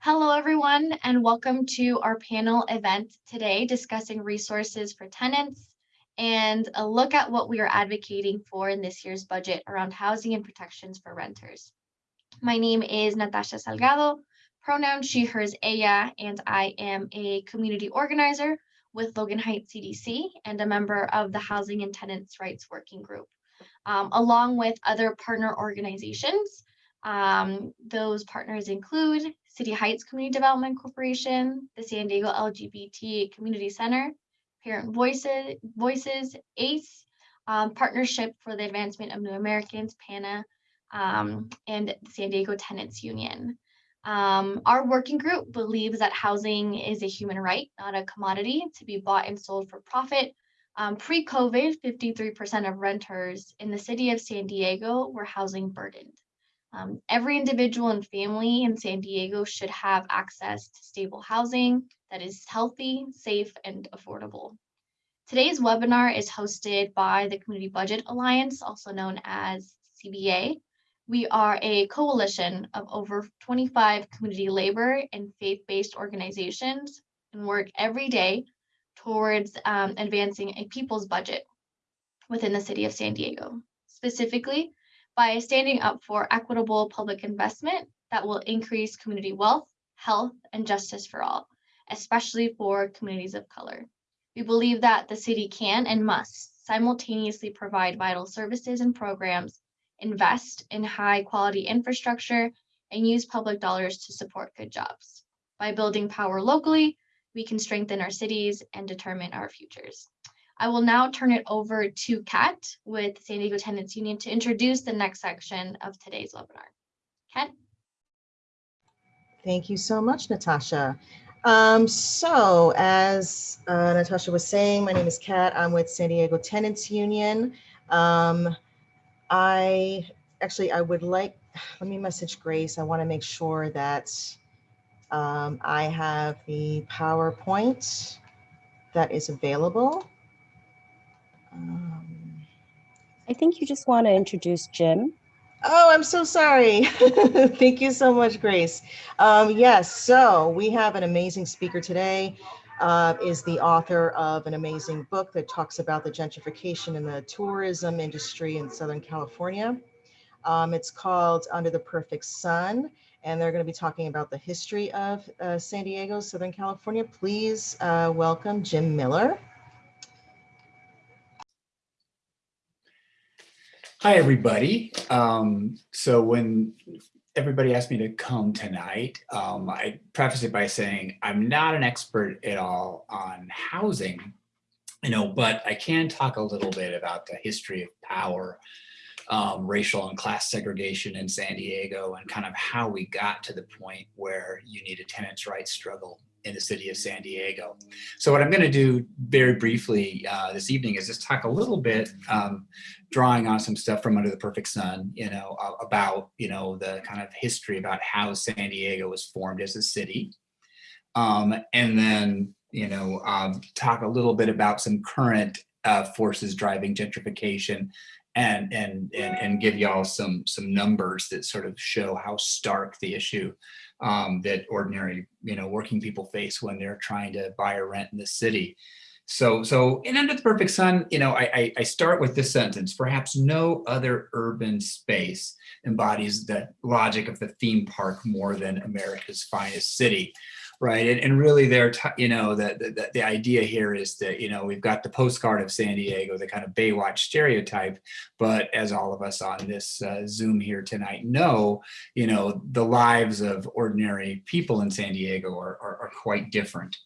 Hello, everyone, and welcome to our panel event today discussing resources for tenants and a look at what we are advocating for in this year's budget around housing and protections for renters. My name is Natasha Salgado, pronoun she, hers, ella, and I am a community organizer with Logan Heights CDC and a member of the Housing and Tenants' Rights Working Group, um, along with other partner organizations. Um, those partners include City Heights Community Development Corporation, the San Diego LGBT Community Center, Parent Voices, Voices ACE, um, Partnership for the Advancement of New Americans, PANA, um, and the San Diego Tenants Union. Um, our working group believes that housing is a human right, not a commodity to be bought and sold for profit. Um, Pre-COVID, 53% of renters in the city of San Diego were housing burdened. Um, every individual and family in San Diego should have access to stable housing that is healthy, safe, and affordable. Today's webinar is hosted by the Community Budget Alliance, also known as CBA, we are a coalition of over 25 community labor and faith-based organizations and work every day towards um, advancing a people's budget within the city of San Diego, specifically by standing up for equitable public investment that will increase community wealth, health, and justice for all, especially for communities of color. We believe that the city can and must simultaneously provide vital services and programs invest in high quality infrastructure, and use public dollars to support good jobs. By building power locally, we can strengthen our cities and determine our futures. I will now turn it over to Kat with San Diego Tenants Union to introduce the next section of today's webinar. Kat? Thank you so much, Natasha. Um, so as uh, Natasha was saying, my name is Kat. I'm with San Diego Tenants Union. Um, I actually, I would like, let me message Grace. I want to make sure that um, I have the PowerPoint that is available. Um, I think you just want to introduce Jim. Oh, I'm so sorry. Thank you so much, Grace. Um, yes, so we have an amazing speaker today uh, is the author of an amazing book that talks about the gentrification in the tourism industry in Southern California. Um, it's called Under the Perfect Sun, and they're going to be talking about the history of uh, San Diego, Southern California. Please uh, welcome Jim Miller. Hi, everybody. Um, so when everybody asked me to come tonight. Um, I preface it by saying I'm not an expert at all on housing, you know, but I can talk a little bit about the history of power, um, racial and class segregation in San Diego and kind of how we got to the point where you need a tenants' rights struggle in the city of San Diego. So what I'm going to do very briefly uh, this evening is just talk a little bit, um, drawing on some stuff from Under the Perfect Sun, you know, about, you know, the kind of history about how San Diego was formed as a city. Um, and then, you know, um, talk a little bit about some current uh, forces driving gentrification and, and, and, and give y'all some, some numbers that sort of show how stark the issue um, that ordinary, you know, working people face when they're trying to buy or rent in the city. So, so in Under the Perfect Sun, you know, I, I start with this sentence, perhaps no other urban space embodies the logic of the theme park more than America's finest city right? And, and really there, you know, the, the, the idea here is that, you know, we've got the postcard of San Diego, the kind of Baywatch stereotype, but as all of us on this uh, Zoom here tonight know, you know, the lives of ordinary people in San Diego are, are, are quite different.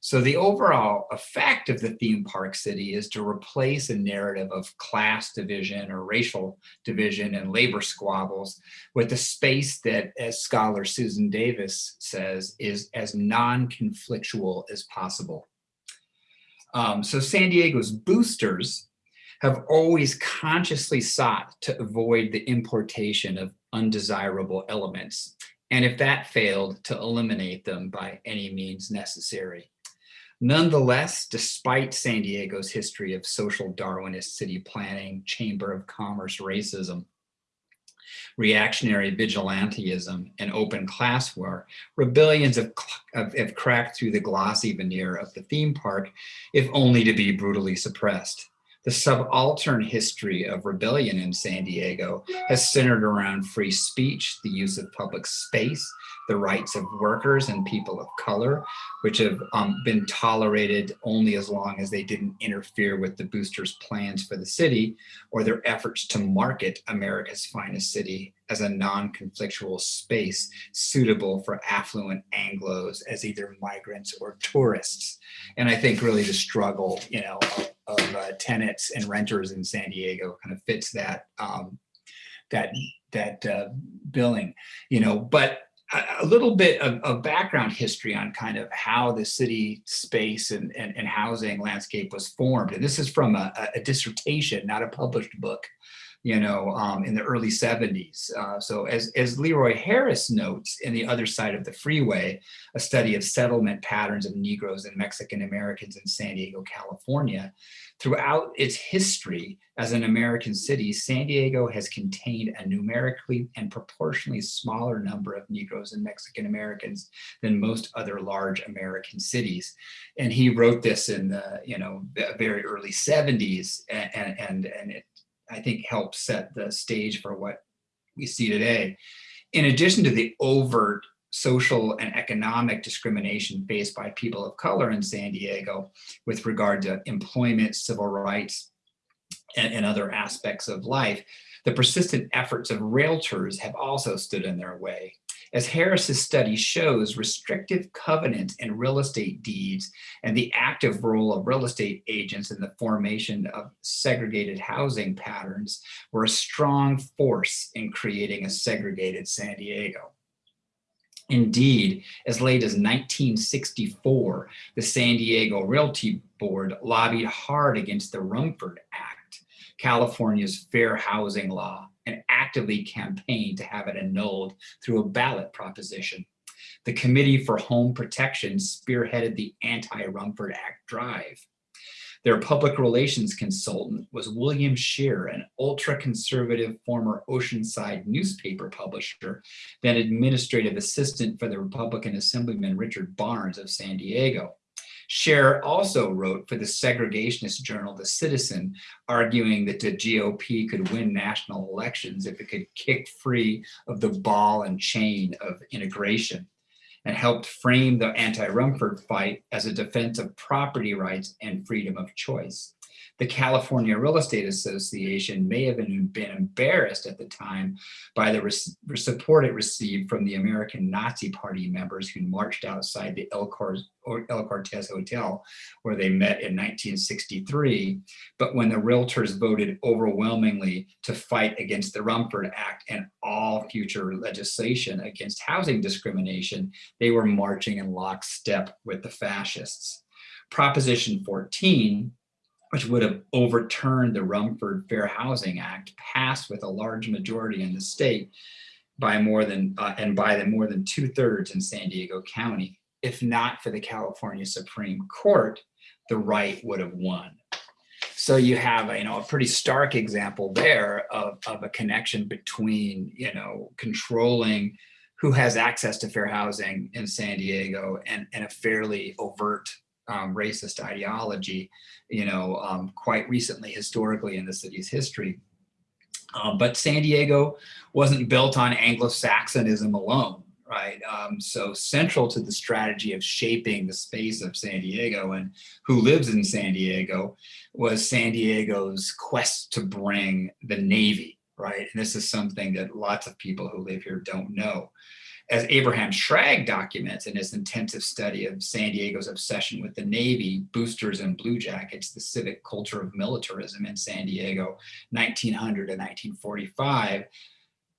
So the overall effect of the theme park city is to replace a narrative of class division or racial division and labor squabbles with a space that, as scholar Susan Davis says, is as non-conflictual as possible. Um, so San Diego's boosters have always consciously sought to avoid the importation of undesirable elements, and if that failed, to eliminate them by any means necessary. Nonetheless, despite San Diego's history of social Darwinist city planning, chamber of commerce racism, reactionary vigilantism, and open class war, rebellions have, have, have cracked through the glossy veneer of the theme park, if only to be brutally suppressed. The subaltern history of rebellion in San Diego has centered around free speech, the use of public space, the rights of workers and people of color, which have um, been tolerated only as long as they didn't interfere with the boosters' plans for the city or their efforts to market America's finest city as a non-conflictual space suitable for affluent Anglos as either migrants or tourists. And I think really the struggle, you know, of uh, tenants and renters in San Diego kind of fits that um, that that uh, billing, you know, but a- little bit of, of background history on kind of how the city space and, and, and housing landscape was formed. And this is from a, a dissertation, not a published book, you know, um, in the early 70s. Uh, so as, as Leroy Harris notes in The Other Side of the Freeway, a study of settlement patterns of Negroes and Mexican Americans in San Diego, California, throughout its history as an American city, San Diego has contained a numerically and proportionally smaller number of Negroes and Mexican Americans than most other large American cities. And he wrote this in the, you know, the very early 70s and, and, and it, I think helped set the stage for what we see today. In addition to the overt social and economic discrimination faced by people of color in San Diego with regard to employment, civil rights, and, and other aspects of life, the persistent efforts of realtors have also stood in their way. As Harris's study shows, restrictive covenants in real estate deeds and the active role of real estate agents in the formation of segregated housing patterns were a strong force in creating a segregated San Diego. Indeed, as late as 1964, the San Diego Realty Board lobbied hard against the Rumford Act, California's fair housing law, actively campaigned to have it annulled through a ballot proposition. The Committee for Home Protection spearheaded the anti-Rumford Act drive. Their public relations consultant was William Shear, an ultra-conservative former Oceanside newspaper publisher, then administrative assistant for the Republican Assemblyman Richard Barnes of San Diego. Scheer also wrote for the segregationist journal The Citizen, arguing that the GOP could win national elections if it could kick free of the ball and chain of integration and helped frame the anti-Rumford fight as a defense of property rights and freedom of choice. The California Real Estate Association may have been, been embarrassed at the time by the support it received from the American Nazi Party members who marched outside the El, Cor- El Cortez Hotel, where they met in 1963. But when the realtors voted overwhelmingly to fight against the Rumford Act and all future legislation against housing discrimination, they were marching in lockstep with the fascists. Proposition 14 which would have overturned the Rumford Fair Housing Act, passed with a large majority in the state by more than uh, and by the more than two thirds in San Diego County. If not for the California Supreme Court, the right would have won. So you have, you know, a pretty stark example there of, of a connection between, you know, controlling who has access to fair housing in San Diego and, and a fairly overt um, racist ideology, you know, um, quite recently, historically in the city's history. Um, but San Diego wasn't built on Anglo-Saxonism alone, right? Um, so central to the strategy of shaping the space of San Diego and who lives in San Diego was San Diego's quest to bring the Navy, right? And this is something that lots of people who live here don't know as Abraham Shragge documents in his intensive study of San Diego's obsession with the Navy, boosters and blue jackets, the civic culture of militarism in San Diego, 1900 to 1945,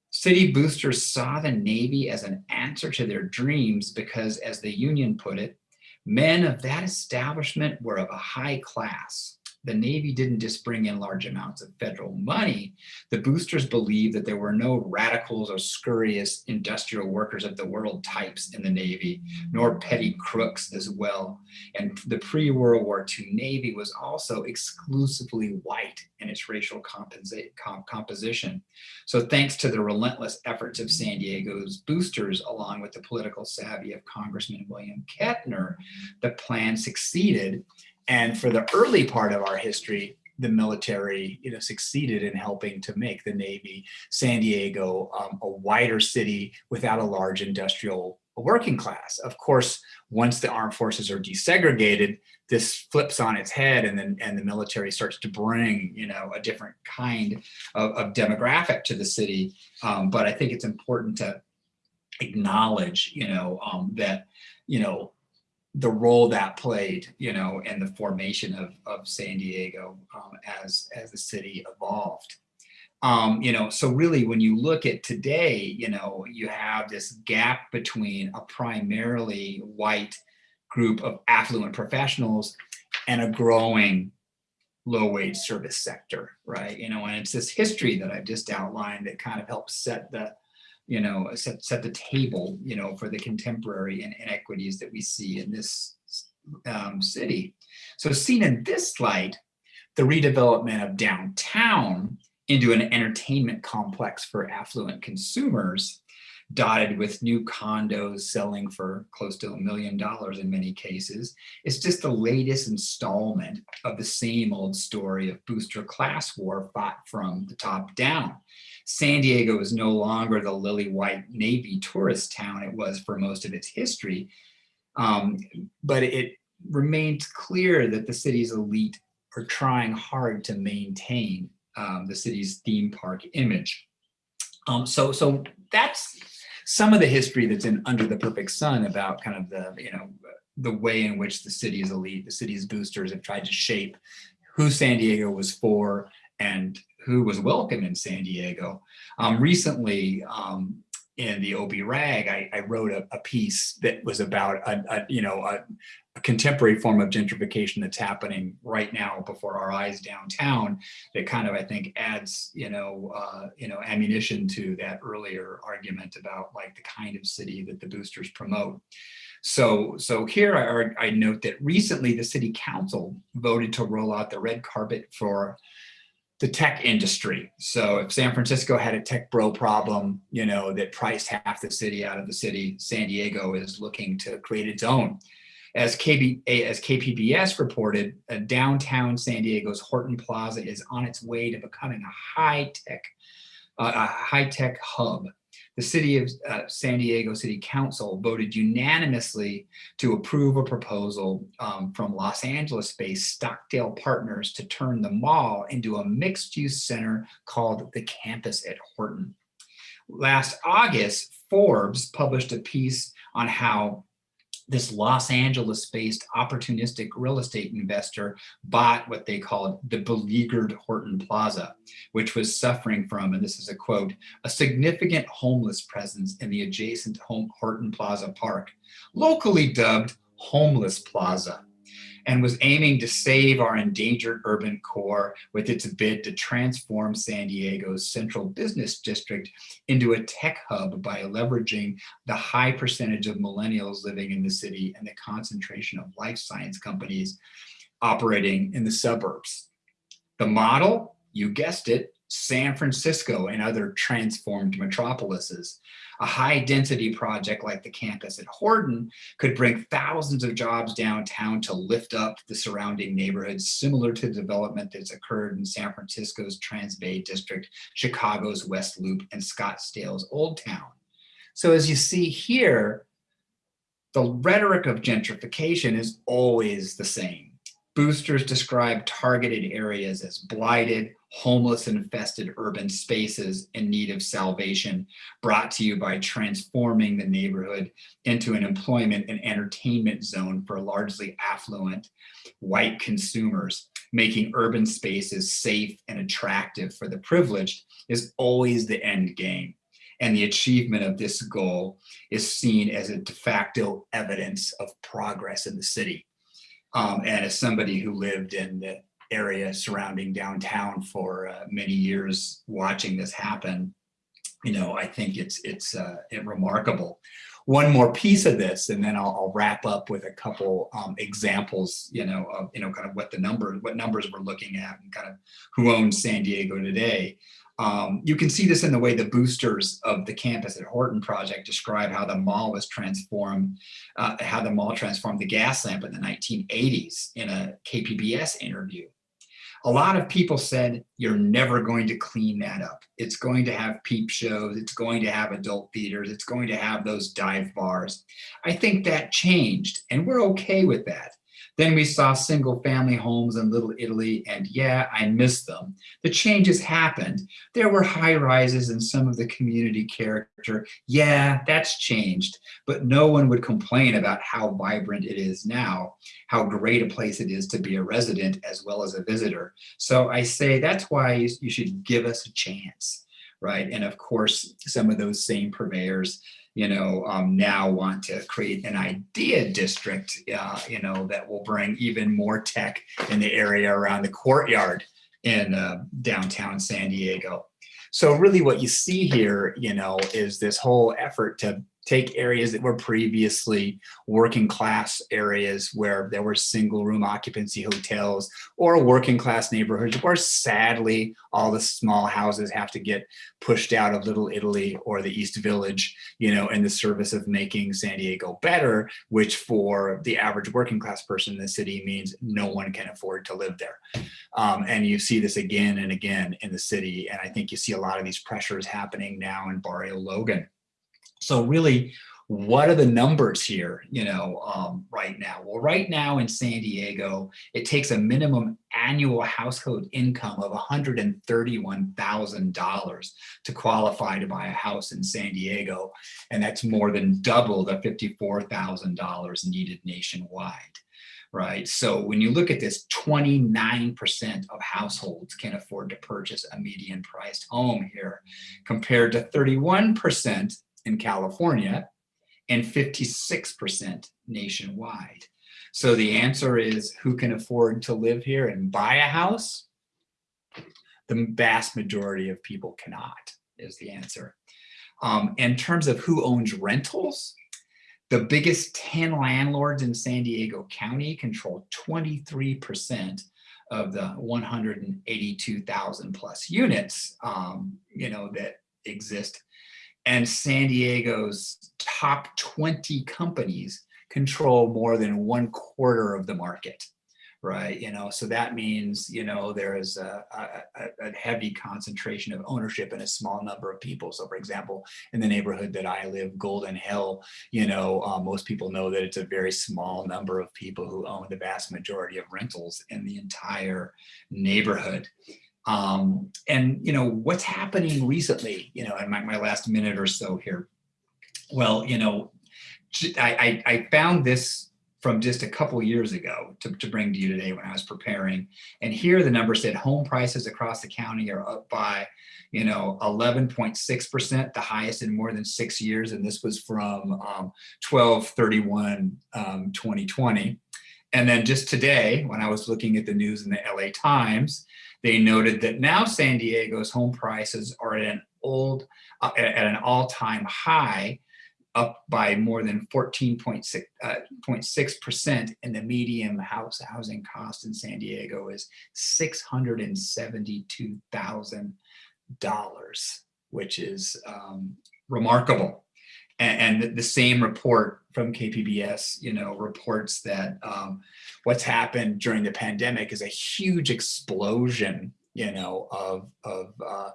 city boosters saw the Navy as an answer to their dreams because, as the Union put it, men of that establishment were of a high class. The Navy didn't just bring in large amounts of federal money. The boosters believed that there were no radicals or scurrious industrial workers of the world types in the Navy, nor petty crooks as well. And the pre-World War II Navy was also exclusively white in its racial composi- com- composition. So thanks to the relentless efforts of San Diego's boosters, along with the political savvy of Congressman William Kettner, the plan succeeded. And for the early part of our history, the military you know, succeeded in helping to make the Navy San Diego um, a wider city without a large industrial working class. Of course, once the armed forces are desegregated, this flips on its head and then and the military starts to bring you know a different kind of, of demographic to the city. Um, but I think it's important to acknowledge you know um, that you know the role that played, you know, in the formation of, of San Diego um, as, as the city evolved. Um, you know, so really when you look at today, you know, you have this gap between a primarily white group of affluent professionals and a growing low wage service sector, right? You know, and it's this history that I've just outlined that kind of helps set the, you know, set, set the table, you know, for the contemporary inequities that we see in this um, city. So seen in this light, the redevelopment of downtown into an entertainment complex for affluent consumers, dotted with new condos selling for close to a million dollars in many cases, is just the latest installment of the same old story of booster class war fought from the top down. San Diego is no longer the lily white Navy tourist town it was for most of its history, um, but it remains clear that the city's elite are trying hard to maintain um, the city's theme park image. Um, so, so that's some of the history that's in Under the Perfect Sun about kind of the, you know, the way in which the city's elite, the city's boosters have tried to shape who San Diego was for and who was welcome in San Diego. Um, recently, um, in the OB Rag, I, I wrote a, a, piece that was about a, a you know a, a, contemporary form of gentrification that's happening right now before our eyes downtown. That kind of I think adds you know uh, you know ammunition to that earlier argument about like the kind of city that the boosters promote. So, so here I, I note that recently the city council voted to roll out the red carpet for the tech industry. So if San Francisco had a tech bro problem, you know, that priced half the city out of the city, San Diego is looking to create its own. As, KB, as KPBS reported, downtown San Diego's Horton Plaza is on its way to becoming a high-tech uh, a high-tech hub the city of uh, San Diego City Council voted unanimously to approve a proposal um, from Los Angeles-based Stockdale Partners to turn the mall into a mixed-use center called the Campus at Horton. Last August, Forbes published a piece on how this Los Angeles-based opportunistic real estate investor bought what they called the beleaguered Horton Plaza, which was suffering from, and this is a quote, a significant homeless presence in the adjacent Horton Plaza Park, locally dubbed Homeless Plaza and was aiming to save our endangered urban core with its bid to transform San Diego's central business district into a tech hub by leveraging the high percentage of millennials living in the city and the concentration of life science companies operating in the suburbs. The model, you guessed it, San Francisco and other transformed metropolises. A high density project like the campus at Horton could bring thousands of jobs downtown to lift up the surrounding neighborhoods, similar to the development that's occurred in San Francisco's Transbay District, Chicago's West Loop, and Scottsdale's Old Town. So as you see here, the rhetoric of gentrification is always the same. Boosters describe targeted areas as blighted, homeless infested urban spaces in need of salvation brought to you by transforming the neighborhood into an employment and entertainment zone for largely affluent white consumers. Making urban spaces safe and attractive for the privileged is always the end game and the achievement of this goal is seen as a de facto evidence of progress in the city um, and as somebody who lived in the area surrounding downtown for uh, many years, watching this happen, you know, I think it's it's uh, it remarkable. One more piece of this, and then I'll, I'll wrap up with a couple um, examples, you know, of you know, kind of what the number, what numbers we're looking at, and kind of who owns San Diego today. Um, you can see this in the way the boosters of the campus at Horton project describe how the mall was transformed, uh, how the mall transformed the Gaslamp in the 1980s in a KPBS interview. A lot of people said, you're never going to clean that up. It's going to have peep shows. It's going to have adult theaters. It's going to have those dive bars. I think that changed and we're okay with that. Then we saw single family homes in Little Italy and yeah, I miss them. The changes happened. There were high rises and some of the community character. Yeah, that's changed, but no one would complain about how vibrant it is now, how great a place it is to be a resident as well as a visitor. So I say that's why you should give us a chance, right? And of course, some of those same purveyors you know, um, now want to create an idea district, uh, you know, that will bring even more tech in the area around the courtyard in uh, downtown San Diego. So really what you see here, you know, is this whole effort to take areas that were previously working class areas where there were single room occupancy hotels or working class neighborhoods where sadly all the small houses have to get pushed out of Little Italy or the East Village, you know, in the service of making San Diego better, which for the average working class person in the city means no one can afford to live there. Um, and you see this again and again in the city. And I think you see a lot of these pressures happening now in Barrio Logan. So really, what are the numbers here, you know, um, right now? Well, right now in San Diego, it takes a minimum annual household income of $131,000 to qualify to buy a house in San Diego. And that's more than double the $54,000 needed nationwide right? So when you look at this, 29% of households can afford to purchase a median priced home here compared to 31% in California and 56% nationwide. So the answer is who can afford to live here and buy a house? The vast majority of people cannot is the answer. Um, in terms of who owns rentals, the biggest 10 landlords in San Diego County control 23% of the 182,000 plus units, um, you know, that exist and San Diego's top 20 companies control more than one quarter of the market, right? You know, so that means, you know, there is a, a, a, heavy concentration of ownership in a small number of people. So for example, in the neighborhood that I live, Golden Hill, you know, uh, most people know that it's a very small number of people who own the vast majority of rentals in the entire neighborhood. Um, and, you know, what's happening recently, you know, in my, my last minute or so here. Well, you know, I, I, I found this from just a couple years ago to, to bring to you today when I was preparing. And here the number said home prices across the county are up by, you know, 11.6%, the highest in more than six years. And this was from um, 12 31 um, 2020. And then just today, when I was looking at the news in the LA Times, they noted that now San Diego's home prices are at an old, uh, at an all-time high, up by more than 14.6 percent, uh, and the median house housing cost in San Diego is $672,000, which is um, remarkable. And, and the same report from KPBS, you know, reports that um, what's happened during the pandemic is a huge explosion, you know, of, of uh,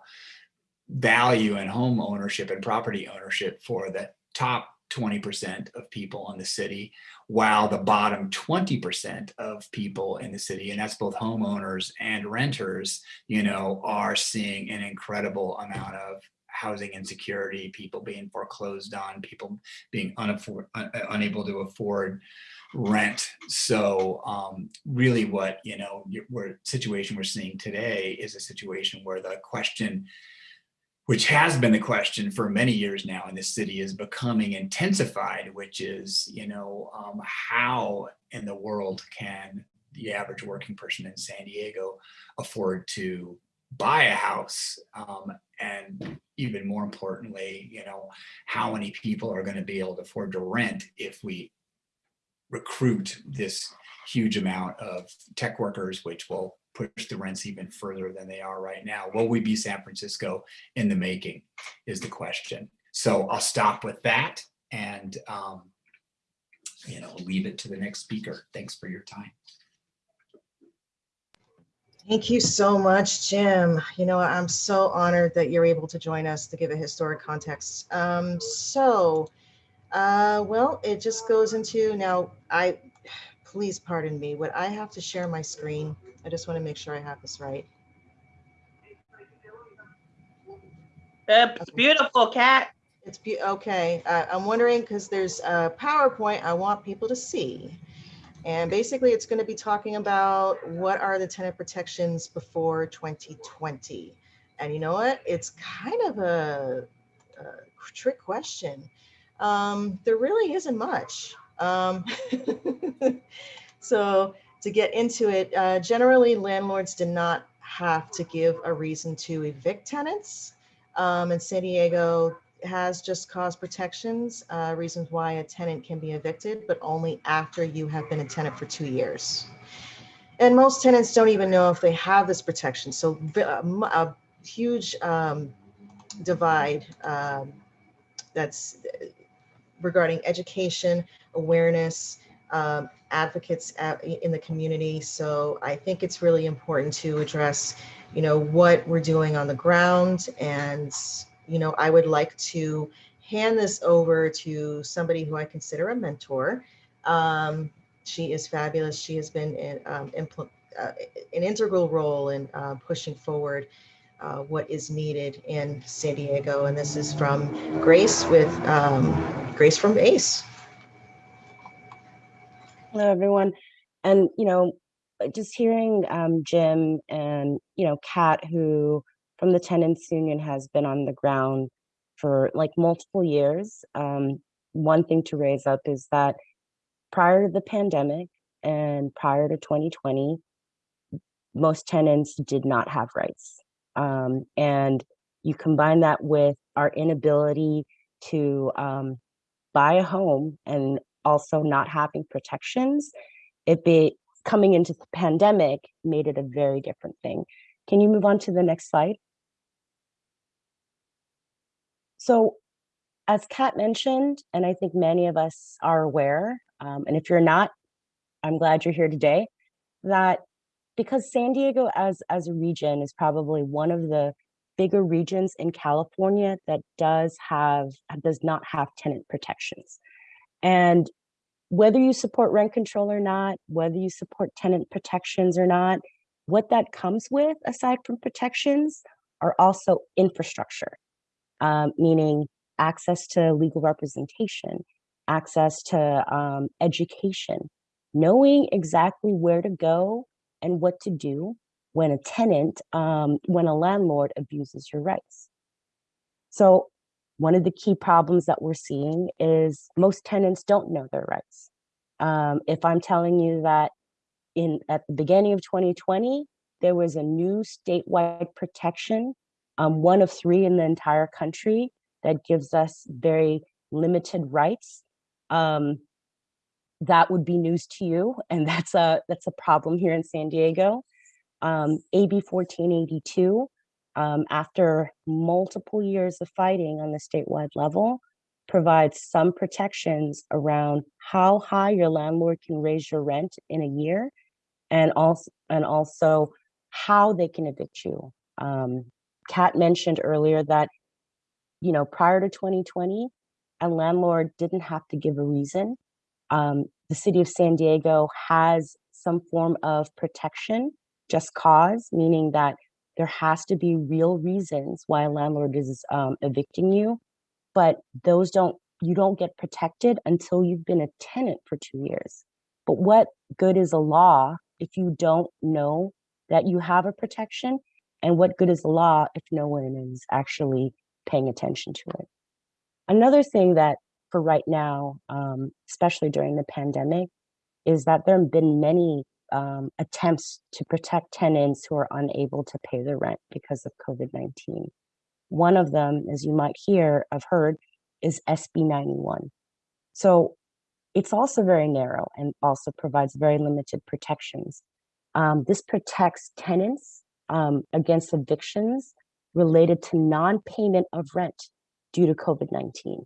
value and home ownership and property ownership for the top 20% of people in the city, while the bottom 20% of people in the city, and that's both homeowners and renters, you know, are seeing an incredible amount of housing insecurity, people being foreclosed on, people being un, unable to afford rent. So um, really what, you know, we're situation we're seeing today is a situation where the question, which has been the question for many years now in the city is becoming intensified, which is, you know, um, how in the world can the average working person in San Diego afford to buy a house? Um, and even more importantly, you know, how many people are going to be able to afford to rent if we recruit this huge amount of tech workers, which will push the rents even further than they are right now. Will we be San Francisco in the making is the question. So I'll stop with that and, um, you know, leave it to the next speaker. Thanks for your time. Thank you so much, Jim. You know, I'm so honored that you're able to join us to give a historic context. Um, so, uh, well, it just goes into now, I, please pardon me, would I have to share my screen? I just want to make sure I have this right. It's beautiful, Kat. It's be, okay, uh, I'm wondering, because there's a PowerPoint I want people to see. And basically, it's going to be talking about what are the tenant protections before 2020. And you know what? It's kind of a, a trick question. Um, there really isn't much. Um, so to get into it, uh, generally landlords did not have to give a reason to evict tenants. Um, in San Diego, has just cause protections, uh, reasons why a tenant can be evicted, but only after you have been a tenant for two years. And most tenants don't even know if they have this protection. So mu- a huge um, divide um, that's uh, regarding education, awareness, um, advocates at, in the community. So I think it's really important to address, you know, what we're doing on the ground and you know, I would like to hand this over to somebody who I consider a mentor. Um, she is fabulous. She has been in, um, uh, an integral role in uh, pushing forward uh, what is needed in San Diego. And this is from Grace with um, Grace from ACE. Hello, everyone. And, you know, just hearing um, Jim and, you know, Kat, who from the tenants union has been on the ground for like multiple years. Um, one thing to raise up is that prior to the pandemic and prior to 2020, most tenants did not have rights. Um, and you combine that with our inability to um, buy a home and also not having protections, it be coming into the pandemic made it a very different thing. Can you move on to the next slide? So as Kat mentioned, and I think many of us are aware, um, and if you're not, I'm glad you're here today, that because San Diego as, as a region is probably one of the bigger regions in California that does have, does not have tenant protections. And whether you support rent control or not, whether you support tenant protections or not, what that comes with aside from protections are also infrastructure um, meaning access to legal representation, access to um, education, knowing exactly where to go and what to do when a tenant, um, when a landlord abuses your rights. So one of the key problems that we're seeing is most tenants don't know their rights. Um, if I'm telling you that in at the beginning of 2020, there was a new statewide protection um, one of three in the entire country that gives us very limited rights. Um, that would be news to you, and that's a that's a problem here in San Diego. Um, AB 1482, um, after multiple years of fighting on the statewide level, provides some protections around how high your landlord can raise your rent in a year, and also and also how they can evict you. Um, Kat mentioned earlier that, you know, prior to 2020, a landlord didn't have to give a reason. Um, the city of San Diego has some form of protection, just cause, meaning that there has to be real reasons why a landlord is um, evicting you, but those don't, you don't get protected until you've been a tenant for two years. But what good is a law if you don't know that you have a protection and what good is the law if no one is actually paying attention to it? Another thing that for right now, um, especially during the pandemic, is that there have been many um, attempts to protect tenants who are unable to pay their rent because of COVID-19. One of them, as you might hear, have heard, is SB 91. So it's also very narrow and also provides very limited protections. Um, this protects tenants um, against evictions related to non-payment of rent due to COVID-19.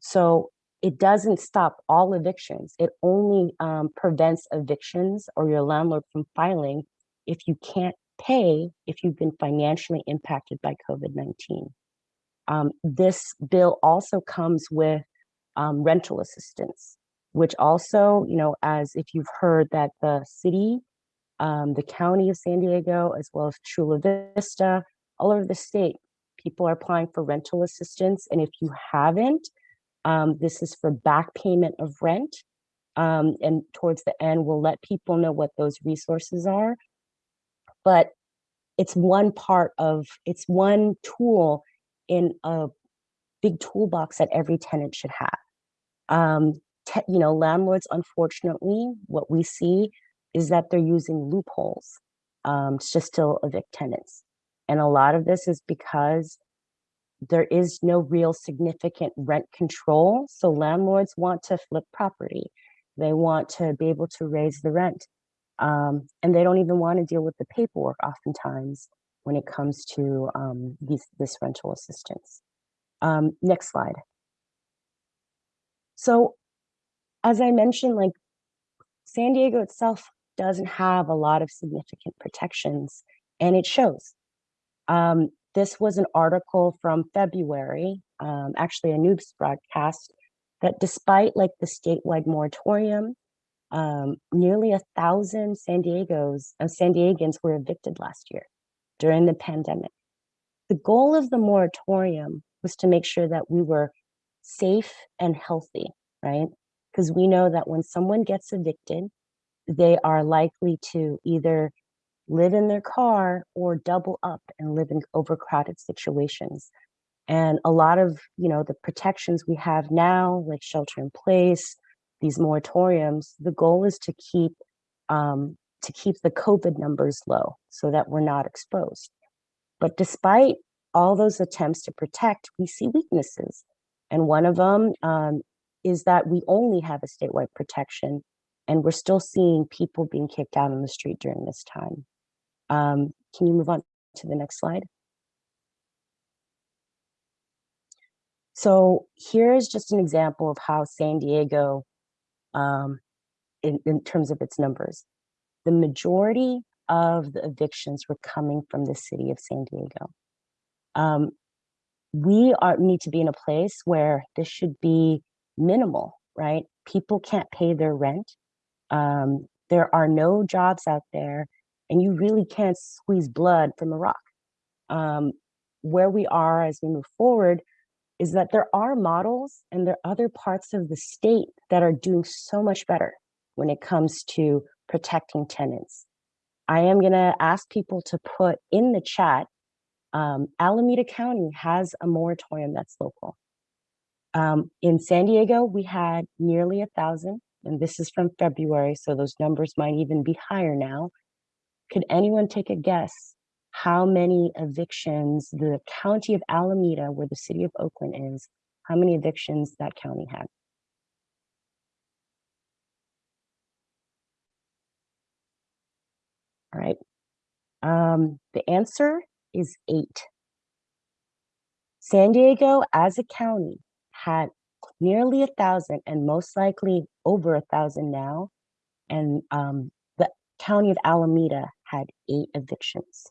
So it doesn't stop all evictions. It only um, prevents evictions or your landlord from filing if you can't pay if you've been financially impacted by COVID-19. Um, this bill also comes with um, rental assistance, which also, you know, as if you've heard that the city, um, the county of San Diego, as well as Chula Vista, all over the state, people are applying for rental assistance. And if you haven't, um, this is for back payment of rent. Um, and towards the end, we'll let people know what those resources are. But it's one part of, it's one tool in a big toolbox that every tenant should have. Um, you know, landlords, unfortunately, what we see is that they're using loopholes um, to still evict tenants. And a lot of this is because there is no real significant rent control. So landlords want to flip property. They want to be able to raise the rent. Um, and they don't even want to deal with the paperwork oftentimes when it comes to um, these, this rental assistance. Um, next slide. So as I mentioned, like San Diego itself doesn't have a lot of significant protections and it shows. Um, this was an article from February, um, actually a news broadcast, that despite like the statewide moratorium, um, nearly a thousand San Diego's uh, San Diegans were evicted last year during the pandemic. The goal of the moratorium was to make sure that we were safe and healthy, right? Because we know that when someone gets evicted, they are likely to either live in their car or double up and live in overcrowded situations. And a lot of, you know, the protections we have now, like shelter in place, these moratoriums, the goal is to keep um, to keep the COVID numbers low so that we're not exposed. But despite all those attempts to protect, we see weaknesses. And one of them um, is that we only have a statewide protection and we're still seeing people being kicked out on the street during this time. Um, can you move on to the next slide? So here's just an example of how San Diego, um, in, in terms of its numbers, the majority of the evictions were coming from the city of San Diego. Um, we are need to be in a place where this should be minimal, right? People can't pay their rent. Um, there are no jobs out there and you really can't squeeze blood from a rock. Um, where we are as we move forward is that there are models and there are other parts of the state that are doing so much better when it comes to protecting tenants. I am gonna ask people to put in the chat, um, Alameda County has a moratorium that's local. Um, in San Diego, we had nearly a thousand, and this is from February, so those numbers might even be higher now. Could anyone take a guess how many evictions the county of Alameda, where the city of Oakland is, how many evictions that county had? All right. Um, the answer is eight. San Diego as a county had nearly a thousand and most likely over a thousand now. And um, the county of Alameda had eight evictions.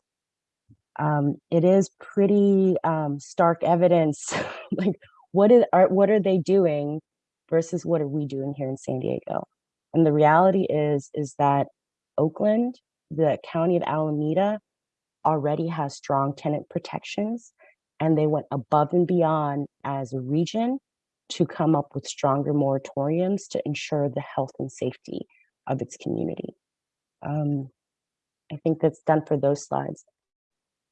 Um, it is pretty um, stark evidence, like what is are what are they doing versus what are we doing here in San Diego? And the reality is is that Oakland, the county of Alameda, already has strong tenant protections, and they went above and beyond as a region to come up with stronger moratoriums to ensure the health and safety of its community. Um, I think that's done for those slides.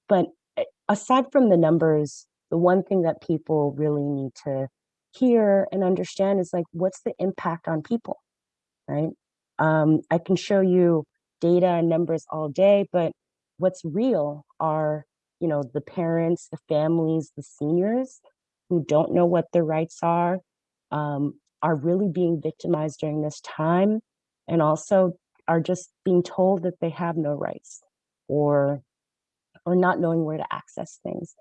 But eh, aside from the numbers, the one thing that people really need to hear and understand is like, what's the impact on people, right? Um, I can show you data and numbers all day, but what's real are, you know, the parents, the families, the seniors who don't know what their rights are, um, are really being victimized during this time, and also are just being told that they have no rights or or not knowing where to access things.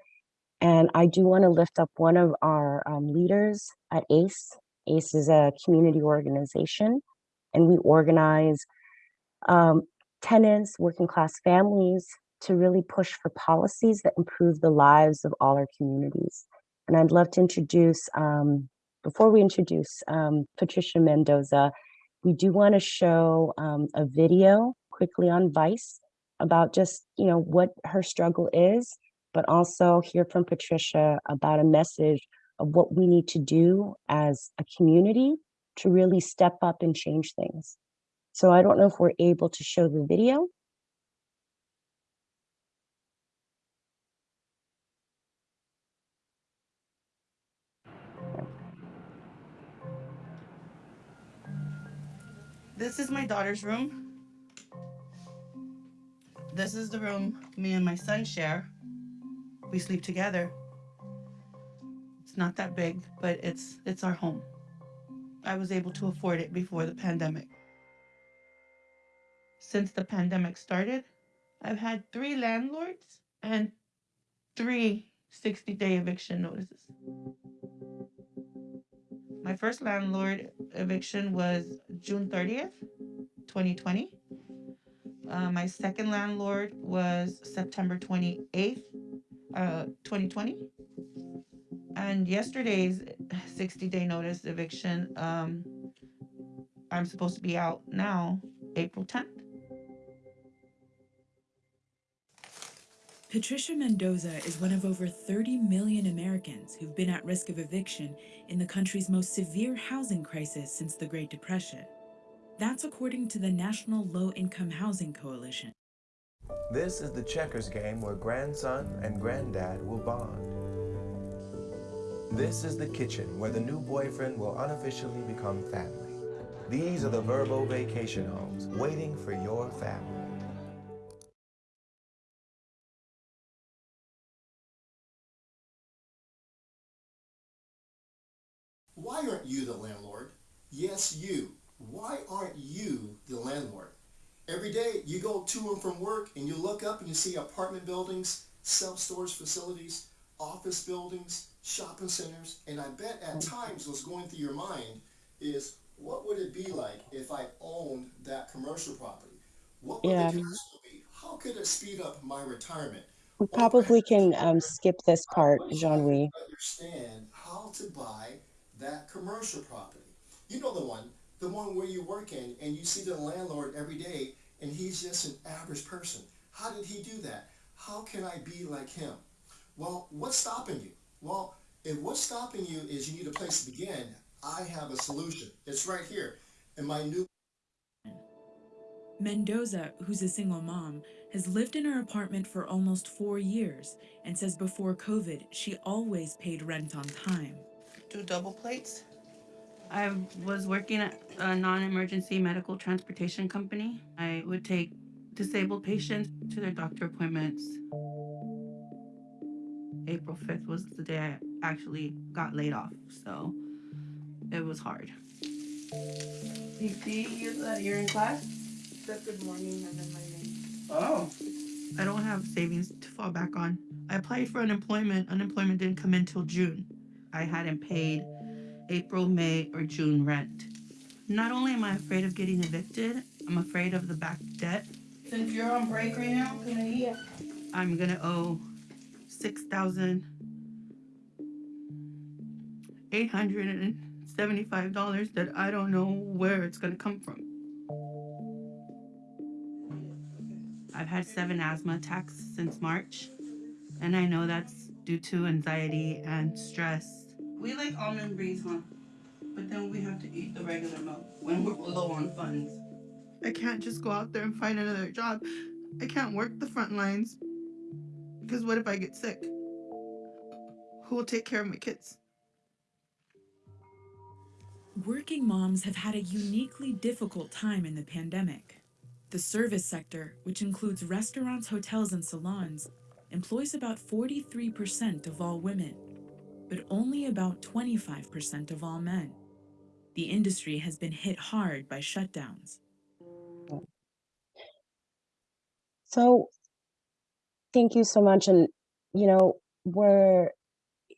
And I do want to lift up one of our um, leaders at ACE. ACE is a community organization, and we organize um, tenants, working class families to really push for policies that improve the lives of all our communities. And I'd love to introduce, um, before we introduce um, Patricia Mendoza, we do want to show um, a video quickly on Vice about just, you know, what her struggle is, but also hear from Patricia about a message of what we need to do as a community to really step up and change things. So I don't know if we're able to show the video. This is my daughter's room. This is the room me and my son share. We sleep together. It's not that big, but it's it's our home. I was able to afford it before the pandemic. Since the pandemic started, I've had three landlords and three 60 day eviction notices. My first landlord eviction was June 30th, 2020. Uh, my second landlord was September 28th, uh, 2020. And yesterday's 60 day notice eviction, um, I'm supposed to be out now, April 10th. Patricia Mendoza is one of over 30 million Americans who've been at risk of eviction in the country's most severe housing crisis since the Great Depression. That's according to the National Low Income Housing Coalition. This is the checkers game where grandson and granddad will bond. This is the kitchen where the new boyfriend will unofficially become family. These are the Vrbo vacation homes waiting for your family. Why aren't you the landlord? Yes, you. Why aren't you the landlord? Every day you go to and from work and you look up and you see apartment buildings, self-storage facilities, office buildings, shopping centers, and I bet at times what's going through your mind is what would it be like if I owned that commercial property? What would Yeah. the cash be? How could it speed up my retirement? We probably can um, skip this part, Jean-Louis. understand how to buy that commercial property. You know the one, the one where you work in and you see the landlord every day and he's just an average person. How did he do that? How can I be like him? Well, what's stopping you? Well, if what's stopping you is you need a place to begin, I have a solution. It's right here in my new Mendoza, who's a single mom, has lived in her apartment for almost four years and says before COVID, she always paid rent on time. Two double plates. I was working at a non-emergency medical transportation company. I would take disabled patients to their doctor appointments. April 5th was the day I actually got laid off, so it was hard. You see you that you're in class? Said good morning and then my name. Oh. I don't have savings to fall back on. I applied for unemployment. Unemployment didn't come in till June. I hadn't paid April, May, or June rent. Not only am I afraid of getting evicted, I'm afraid of the back debt. Since you're on break right now, can I? I'm gonna owe six thousand eight hundred and seventy-five dollars that I don't know where it's gonna come from. I've had seven asthma attacks since March, and I know that's due to anxiety and stress. We like almond breeze, huh? But then we have to eat the regular milk when we're low on funds. I can't just go out there and find another job. I can't work the front lines. Because what if I get sick? Who will take care of my kids? Working moms have had a uniquely difficult time in the pandemic. The service sector, which includes restaurants, hotels, and salons, employs about 43% of all women, but only about 25% of all men. The industry has been hit hard by shutdowns. So thank you so much. And, you know, we're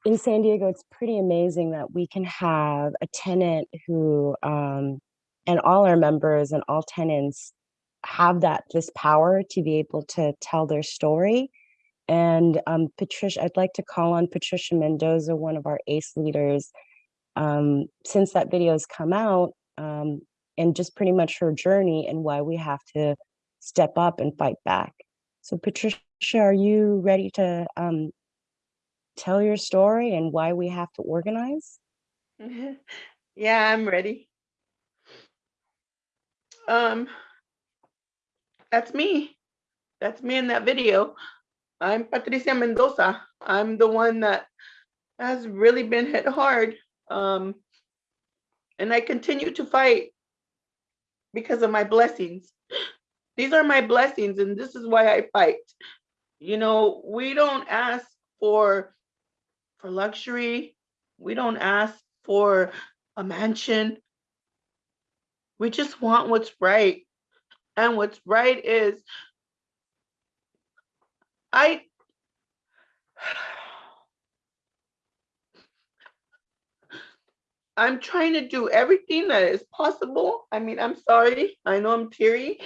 in San Diego, it's pretty amazing that we can have a tenant who, um, and all our members and all tenants have that, this power to be able to tell their story. And um, Patricia, I'd like to call on Patricia Mendoza, one of our ACE leaders, um, since that video has come out, um, and just pretty much her journey and why we have to step up and fight back. So Patricia, are you ready to um, tell your story and why we have to organize? yeah, I'm ready. Um, that's me. That's me in that video. I'm Patricia Mendoza. I'm the one that has really been hit hard. Um, and I continue to fight because of my blessings. These are my blessings, and this is why I fight. You know, we don't ask for for luxury. We don't ask for a mansion. We just want what's right. And what's right is I I'm trying to do everything that is possible. I mean, I'm sorry. I know I'm teary,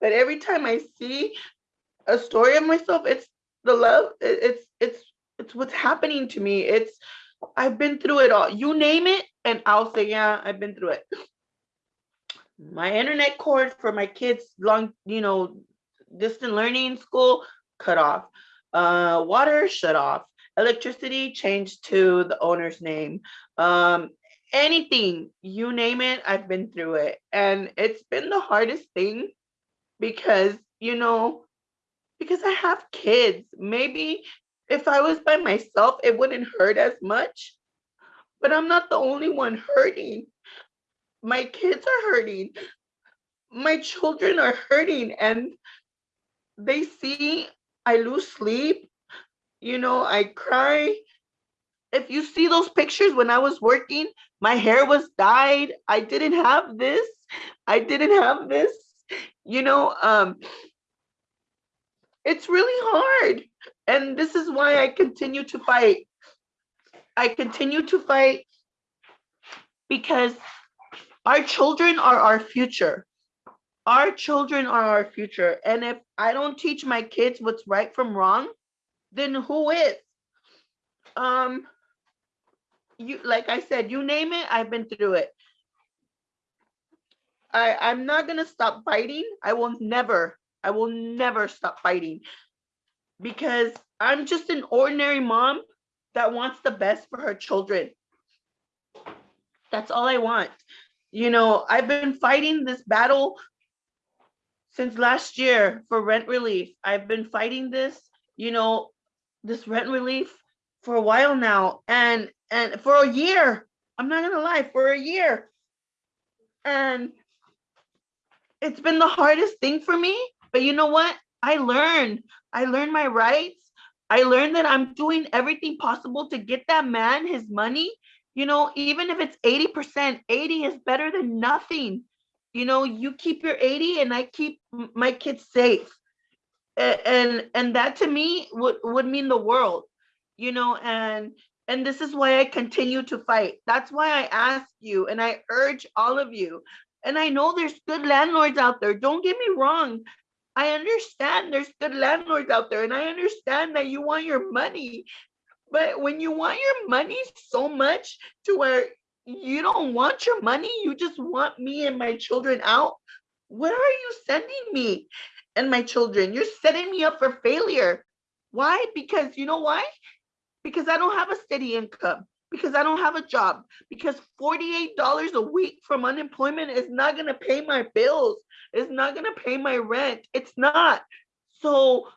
but every time I see a story of myself, it's the love. It's it's it's what's happening to me. It's I've been through it all. You name it, and I'll say, yeah, I've been through it. My internet cord for my kids' long, you know, distant learning school cut off. Uh, water shut off. Electricity changed to the owner's name. Um, anything, you name it, I've been through it. And it's been the hardest thing because, you know, because I have kids. Maybe if I was by myself, it wouldn't hurt as much. But I'm not the only one hurting. My kids are hurting. My children are hurting and they see I lose sleep. You know, I cry. If you see those pictures when I was working, my hair was dyed. I didn't have this. I didn't have this. You know, um, it's really hard. And this is why I continue to fight. I continue to fight because our children are our future. Our children are our future. And if I don't teach my kids what's right from wrong, then who is? Um, you like I said, you name it, I've been through it. I, I'm not gonna stop fighting. I will never, I will never stop fighting because I'm just an ordinary mom that wants the best for her children. That's all I want. You know, I've been fighting this battle since last year for rent relief. I've been fighting this, you know, this rent relief for a while now and and for a year. I'm not gonna lie, for a year. And it's been the hardest thing for me, but you know what? I learned. I learned my rights. I learned that I'm doing everything possible to get that man his money. You know, even if it's 80%, 80 is better than nothing. You know, you keep your 80 and I keep my kids safe. And and that to me would would mean the world. You know, and and this is why I continue to fight. That's why I ask you and I urge all of you. And I know there's good landlords out there. Don't get me wrong. I understand there's good landlords out there and I understand that you want your money. But when you want your money so much to where you don't want your money, you just want me and my children out, where are you sending me and my children? You're setting me up for failure. Why? Because you know why? Because I don't have a steady income, because I don't have a job, because $48 a week from unemployment is not going to pay my bills, it's not going to pay my rent. It's not. So,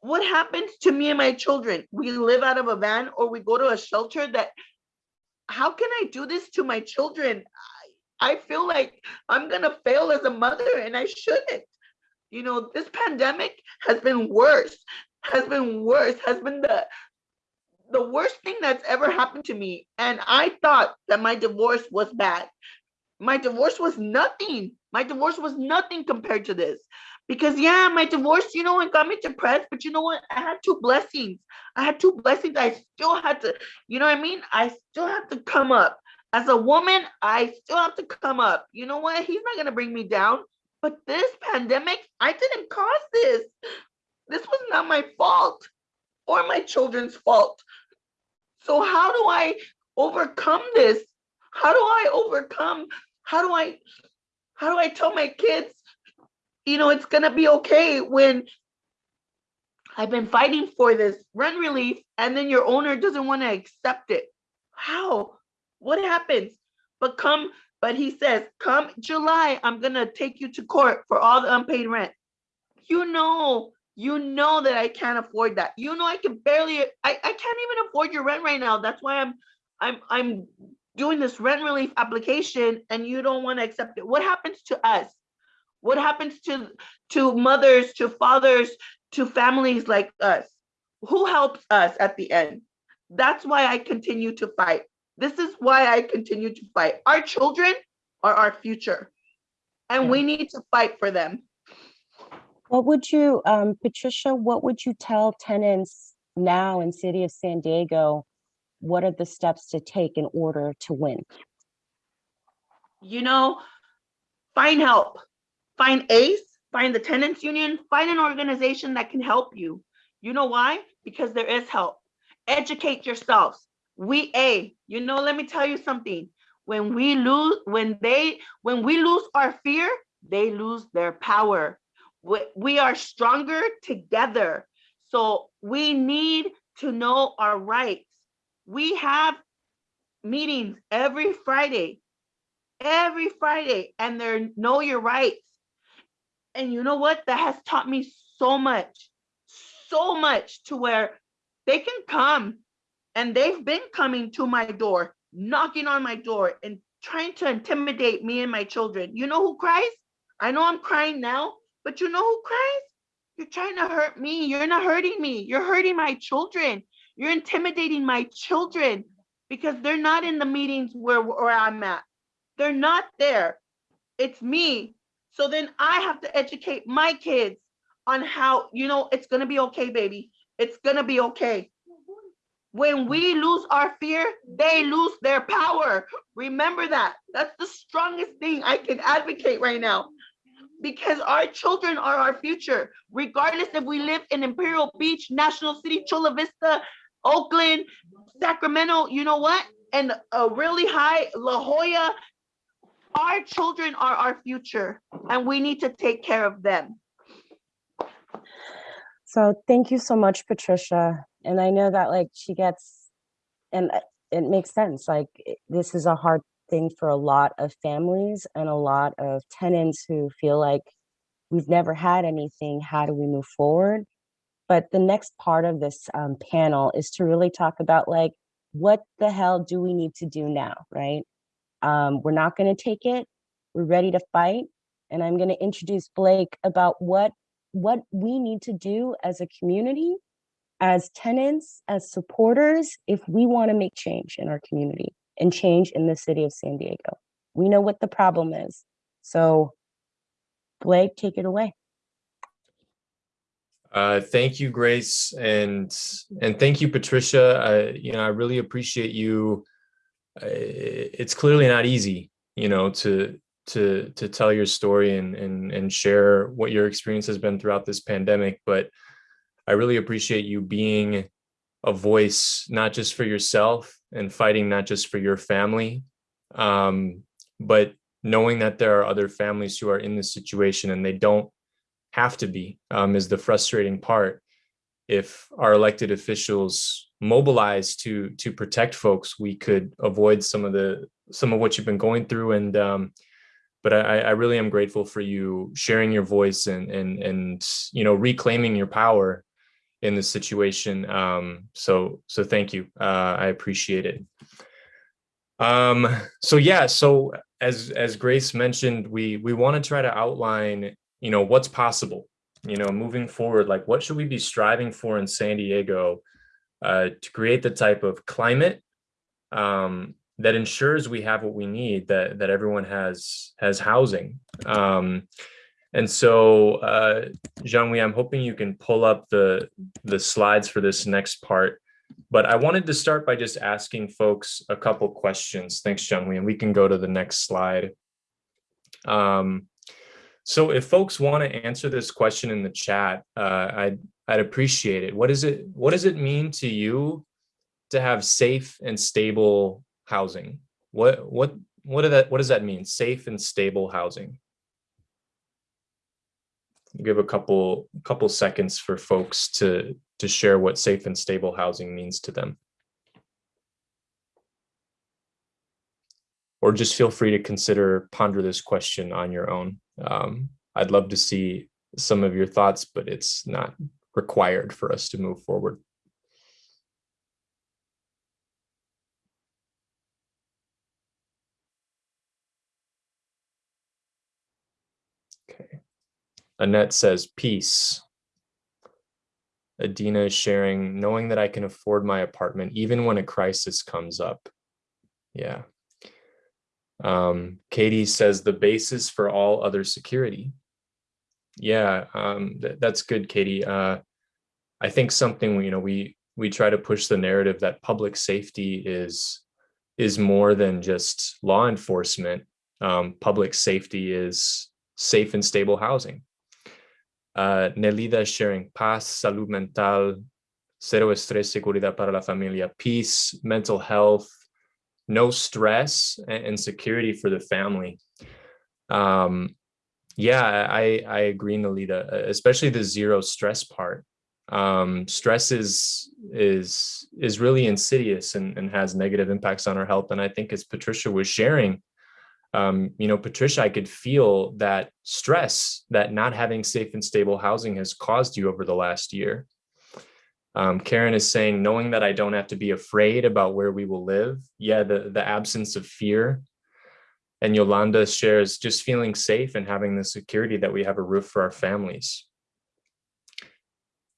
what happens to me and my children? We live out of a van or we go to a shelter that how can I do this to my children? I, feel like I'm going to fail as a mother and I shouldn't. You know, this pandemic has been worse, has been worse, has been the the worst thing that's ever happened to me. And I thought that my divorce was bad. My divorce was nothing. My divorce was nothing compared to this. Because yeah, my divorce, you know, it got me depressed, but you know what? I had two blessings. I had two blessings. I still had to, you know what I mean? I still have to come up. As a woman, I still have to come up. You know what? He's not gonna bring me down. But this pandemic, I didn't cause this. This was not my fault or my children's fault. So how do I overcome this? How do I overcome? How do I how do I tell my kids, you know, it's gonna be okay when I've been fighting for this rent relief and then your owner doesn't want to accept it? How? What happens? But come, but he says, come July, I'm gonna take you to court for all the unpaid rent. You know, you know that I can't afford that. You know I can barely, I, I can't even afford your rent right now. That's why I'm I'm I'm doing this rent relief application and you don't want to accept it. What happens to us? What happens to to mothers, to fathers, to families like us? Who helps us at the end? That's why I continue to fight. This is why I continue to fight. Our children are our future and we need to fight for them. What would you, um, Patricia, what would you tell tenants now in city of San Diego? What are the steps to take in order to win? you know, find help. Find ACE, find the tenants union, find an organization that can help you. You know why? Because there is help. Educate yourselves. We A, you know, let me tell you something. When we lose, when they, when we lose our fear, they lose their power. We, we are stronger together. So we need to know our rights. We have meetings every Friday every Friday and they're know your rights. And you know what? That has taught me so much, so much to where they can come and they've been coming to my door, knocking on my door and trying to intimidate me and my children. You know who cries? I know I'm crying now, but you know who cries? You're trying to hurt me. You're not hurting me. You're hurting my children. You're intimidating my children because they're not in the meetings where, where I'm at. They're not there. It's me. So then I have to educate my kids on how, you know, it's going to be okay, baby. It's going to be okay. When we lose our fear, they lose their power. Remember that. That's the strongest thing I can advocate right now. Because our children are our future, regardless if we live in Imperial Beach, National City, Chula Vista, Oakland, Sacramento, you know what? And a really high La Jolla, our children are our future and we need to take care of them. So thank you so much, Patricia. And I know that like she gets, and it makes sense, like this is a hard thing for a lot of families and a lot of tenants who feel like we've never had anything, how do we move forward? But the next part of this um, panel is to really talk about like, what the hell do we need to do now, right? Um, we're not gonna take it, we're ready to fight. And I'm gonna introduce Blake about what what we need to do as a community, as tenants, as supporters, if we want to make change in our community and change in the city of San Diego. We know what the problem is. So Blake, take it away. Uh, thank you, Grace, and and thank you, Patricia. I, you know, I really appreciate you. It's clearly not easy, you know, to to to tell your story and and and share what your experience has been throughout this pandemic. But I really appreciate you being a voice, not just for yourself and fighting not just for your family, um, but knowing that there are other families who are in this situation and they don't have to be um, is the frustrating part. If our elected officials mobilize to to protect folks, we could avoid some of the some of what you've been going through. And um, but I, I really am grateful for you sharing your voice and and and you know reclaiming your power in this situation. Um, so so thank you. Uh, I appreciate it. Um, so yeah, so as as Grace mentioned, we we want to try to outline you know, what's possible, you know, moving forward, like what should we be striving for in San Diego uh, to create the type of climate um, that ensures we have what we need, that that everyone has has housing. Um, and so, uh, Jean-Louis, I'm hoping you can pull up the the slides for this next part. But I wanted to start by just asking folks a couple questions. Thanks, Jean-Louis, and we can go to the next slide. Um, so if folks want to answer this question in the chat, uh, I'd I'd appreciate it. What is it? What does it mean to you to have safe and stable housing? What what what does that what does that mean? Safe and stable housing. give a couple couple seconds for folks to to share what safe and stable housing means to them. Or just feel free to consider ponder this question on your own. Um, I'd love to see some of your thoughts, but it's not required for us to move forward. Okay. Annette says, peace. Adina is sharing, knowing that I can afford my apartment even when a crisis comes up. Yeah. Um, Katie says the basis for all other security. Yeah, um, th that's good, Katie. Uh, I think something, you know, we we try to push the narrative that public safety is is more than just law enforcement. Um, public safety is safe and stable housing. Uh, Nelida sharing paz, salud mental, cero estrés, seguridad para la familia, peace, mental health, no stress and, and security for the family. Um, yeah, I, I agree, Nelida, especially the zero stress part. Um, stress is is is really insidious and, and has negative impacts on our health. And I think as Patricia was sharing, um, you know, Patricia, I could feel that stress that not having safe and stable housing has caused you over the last year. Um, Karen is saying, knowing that I don't have to be afraid about where we will live. Yeah, the, the absence of fear. And Yolanda shares just feeling safe and having the security that we have a roof for our families.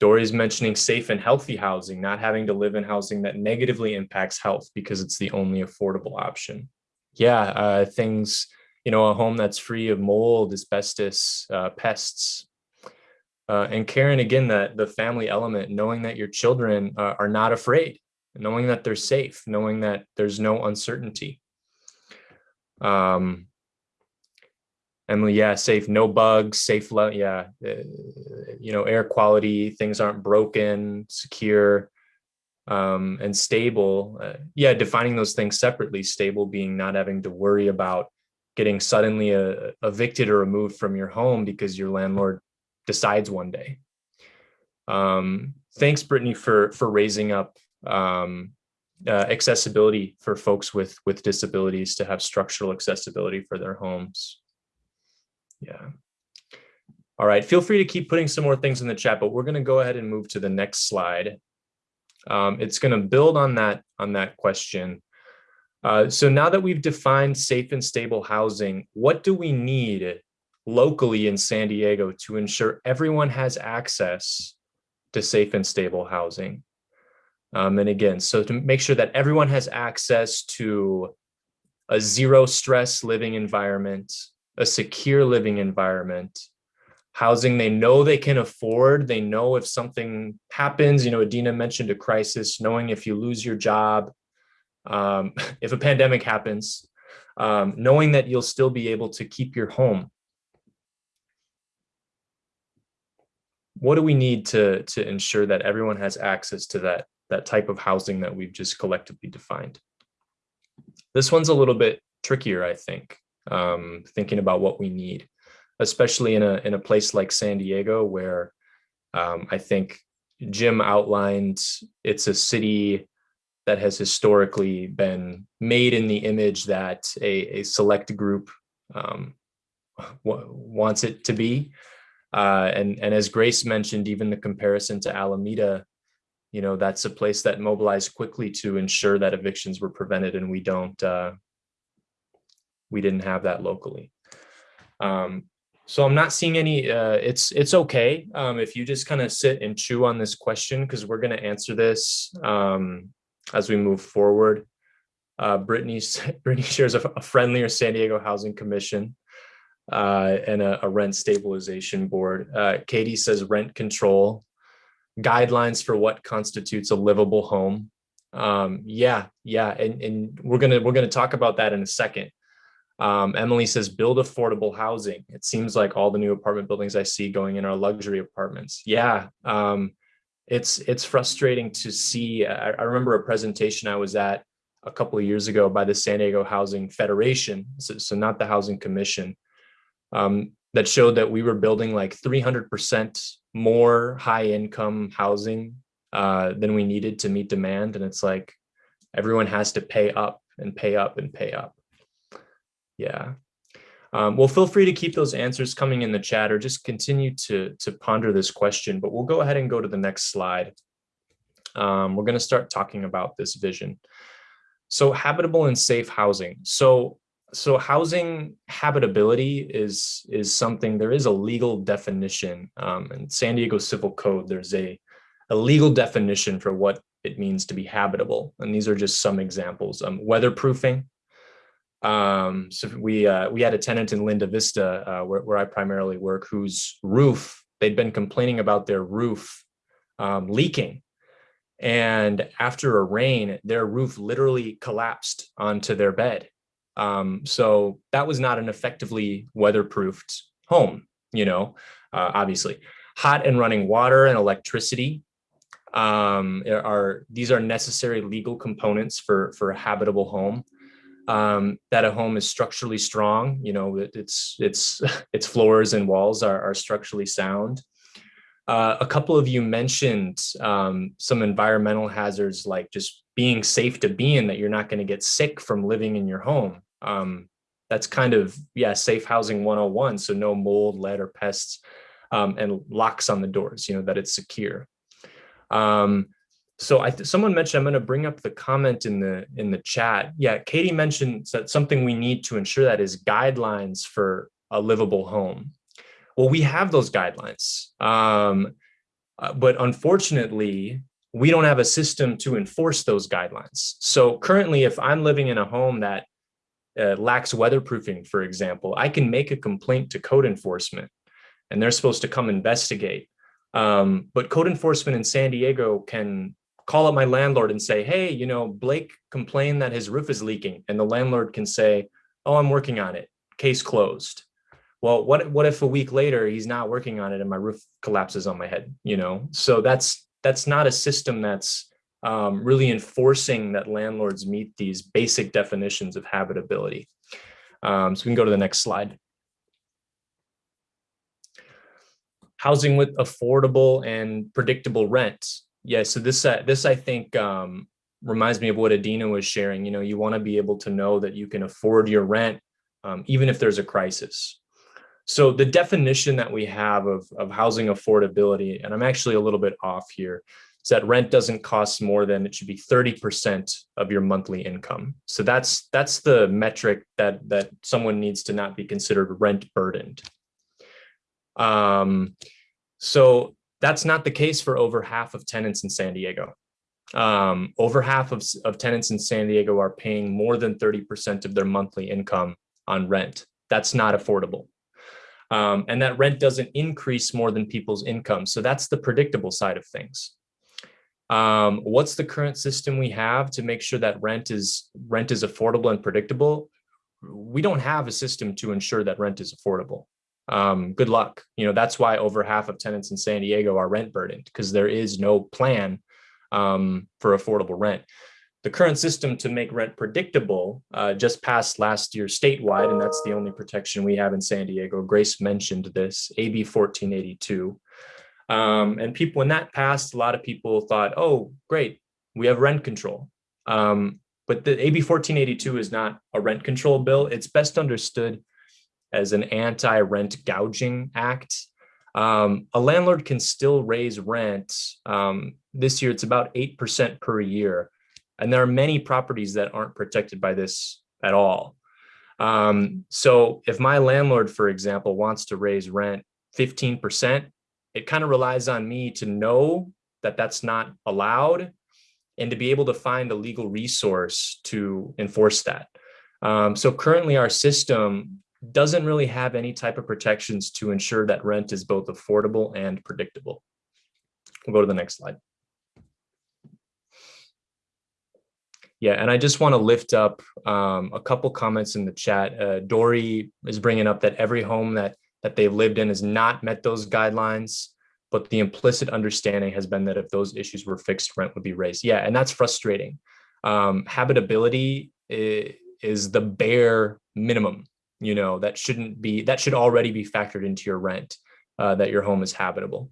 Dory's mentioning safe and healthy housing, not having to live in housing that negatively impacts health because it's the only affordable option. Yeah, uh, things, you know, a home that's free of mold, asbestos, uh, pests, uh, and Karen, again, that the family element, knowing that your children uh, are not afraid, knowing that they're safe, knowing that there's no uncertainty. Um, Emily, yeah, safe, no bugs, safe, yeah, uh, you know, air quality, things aren't broken, secure, um, and stable. Uh, yeah, defining those things separately, stable being not having to worry about getting suddenly uh, evicted or removed from your home because your landlord decides one day. Um, thanks, Brittany, for for raising up um, uh, accessibility for folks with with disabilities to have structural accessibility for their homes. Yeah. All right, feel free to keep putting some more things in the chat, but we're going to go ahead and move to the next slide. Um, it's going to build on that on that question. Uh, so now that we've defined safe and stable housing, what do we need locally in San Diego to ensure everyone has access to safe and stable housing. Um, and again, so to make sure that everyone has access to a zero stress living environment, a secure living environment, housing they know they can afford. They know if something happens, you know, Adina mentioned a crisis, knowing if you lose your job, um, if a pandemic happens, um, knowing that you'll still be able to keep your home what do we need to to ensure that everyone has access to that that type of housing that we've just collectively defined. This one's a little bit trickier i think um, thinking about what we need especially in a in a place like san diego where um, i think jim outlined it's a city that has historically been made in the image that a, a select group um, wants it to be. Uh, and, and as Grace mentioned, even the comparison to Alameda, you know, that's a place that mobilized quickly to ensure that evictions were prevented and we don't, uh, we didn't have that locally. Um, So I'm not seeing any, uh, it's, it's okay. Um, if you just kind of sit and chew on this question, because we're going to answer this um, as we move forward. Uh, Brittany, Brittany shares a, a friendlier San Diego Housing Commission uh, and a, a rent stabilization board. Uh, Katie says rent control, guidelines for what constitutes a livable home. Um, yeah, yeah, and, and we're gonna we're gonna talk about that in a second. Um, Emily says build affordable housing. It seems like all the new apartment buildings I see going in are luxury apartments. Yeah, um, it's it's frustrating to see. I, I remember a presentation I was at a couple of years ago by the San Diego Housing Federation, so, so not the Housing Commission, um, that showed that we were building like 300% more high income housing uh, than we needed to meet demand. And it's like everyone has to pay up and pay up and pay up. Yeah. Um, well, feel free to keep those answers coming in the chat or just continue to, to ponder this question, but we'll go ahead and go to the next slide. Um, we're going to start talking about this vision. So habitable and safe housing. So so housing habitability is is something there is a legal definition um, in San Diego Civil Code. There's a a legal definition for what it means to be habitable, and these are just some examples. Um, weatherproofing. Um, so we uh, we had a tenant in Linda Vista uh, where, where I primarily work, whose roof they'd been complaining about their roof um, leaking and after a rain, their roof literally collapsed onto their bed. Um, so that was not an effectively weatherproofed home, you know, uh, obviously. Hot and running water and electricity um, are these are necessary legal components for for a habitable home. Um, that a home is structurally strong, you know, it, its its its floors and walls are, are structurally sound. Uh, a couple of you mentioned um, some environmental hazards like just being safe to be in that you're not going to get sick from living in your home. Um, that's kind of, yeah, safe housing 101. So no mold, lead or pests um, and locks on the doors, you know, that it's secure. Um, so I someone mentioned, I'm going to bring up the comment in the in the chat. Yeah, Katie mentioned that something we need to ensure that is guidelines for a livable home. Well, we have those guidelines, um, uh, but unfortunately, we don't have a system to enforce those guidelines. So currently, if I'm living in a home that uh, lacks weatherproofing, for example, I can make a complaint to code enforcement and they're supposed to come investigate. Um, but code enforcement in San Diego can call up my landlord and say, hey, you know, Blake complained that his roof is leaking. And the landlord can say, oh, I'm working on it, case closed well, what, what if a week later he's not working on it and my roof collapses on my head, you know? So that's, that's not a system that's um, really enforcing that landlords meet these basic definitions of habitability. Um, so we can go to the next slide. Housing with affordable and predictable rent. Yeah, so this, uh, this I think um, reminds me of what Adina was sharing. You know, you wanna be able to know that you can afford your rent um, even if there's a crisis. So the definition that we have of, of housing affordability, and I'm actually a little bit off here, is that rent doesn't cost more than it should be 30% of your monthly income. So that's that's the metric that that someone needs to not be considered rent burdened. Um, so that's not the case for over half of tenants in San Diego. Um, over half of, of tenants in San Diego are paying more than 30% of their monthly income on rent. That's not affordable. Um, and that rent doesn't increase more than people's income. So that's the predictable side of things. Um, what's the current system we have to make sure that rent is rent is affordable and predictable? We don't have a system to ensure that rent is affordable. Um, good luck. You know, that's why over half of tenants in San Diego are rent burdened because there is no plan um, for affordable rent the current system to make rent predictable uh, just passed last year statewide, and that's the only protection we have in San Diego. Grace mentioned this, AB 1482. Um, and people, when that passed, a lot of people thought, oh, great, we have rent control. Um, but the AB 1482 is not a rent control bill. It's best understood as an anti-rent gouging act. Um, a landlord can still raise rent. Um, this year, it's about 8% per year and there are many properties that aren't protected by this at all. Um, so if my landlord, for example, wants to raise rent 15%, it kind of relies on me to know that that's not allowed and to be able to find a legal resource to enforce that. Um, so currently our system doesn't really have any type of protections to ensure that rent is both affordable and predictable. We'll go to the next slide. Yeah, and I just want to lift up um, a couple comments in the chat. Uh, Dory is bringing up that every home that that they've lived in has not met those guidelines, but the implicit understanding has been that if those issues were fixed, rent would be raised. Yeah, and that's frustrating. Um, habitability is the bare minimum, you know, that shouldn't be, that should already be factored into your rent, uh, that your home is habitable.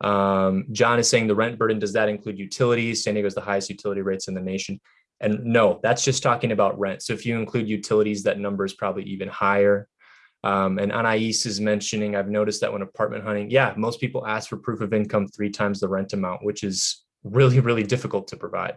Um, John is saying the rent burden, does that include utilities? San Diego is the highest utility rates in the nation. And no, that's just talking about rent. So if you include utilities, that number is probably even higher. Um, and Anais is mentioning, I've noticed that when apartment hunting, yeah, most people ask for proof of income three times the rent amount, which is really, really difficult to provide.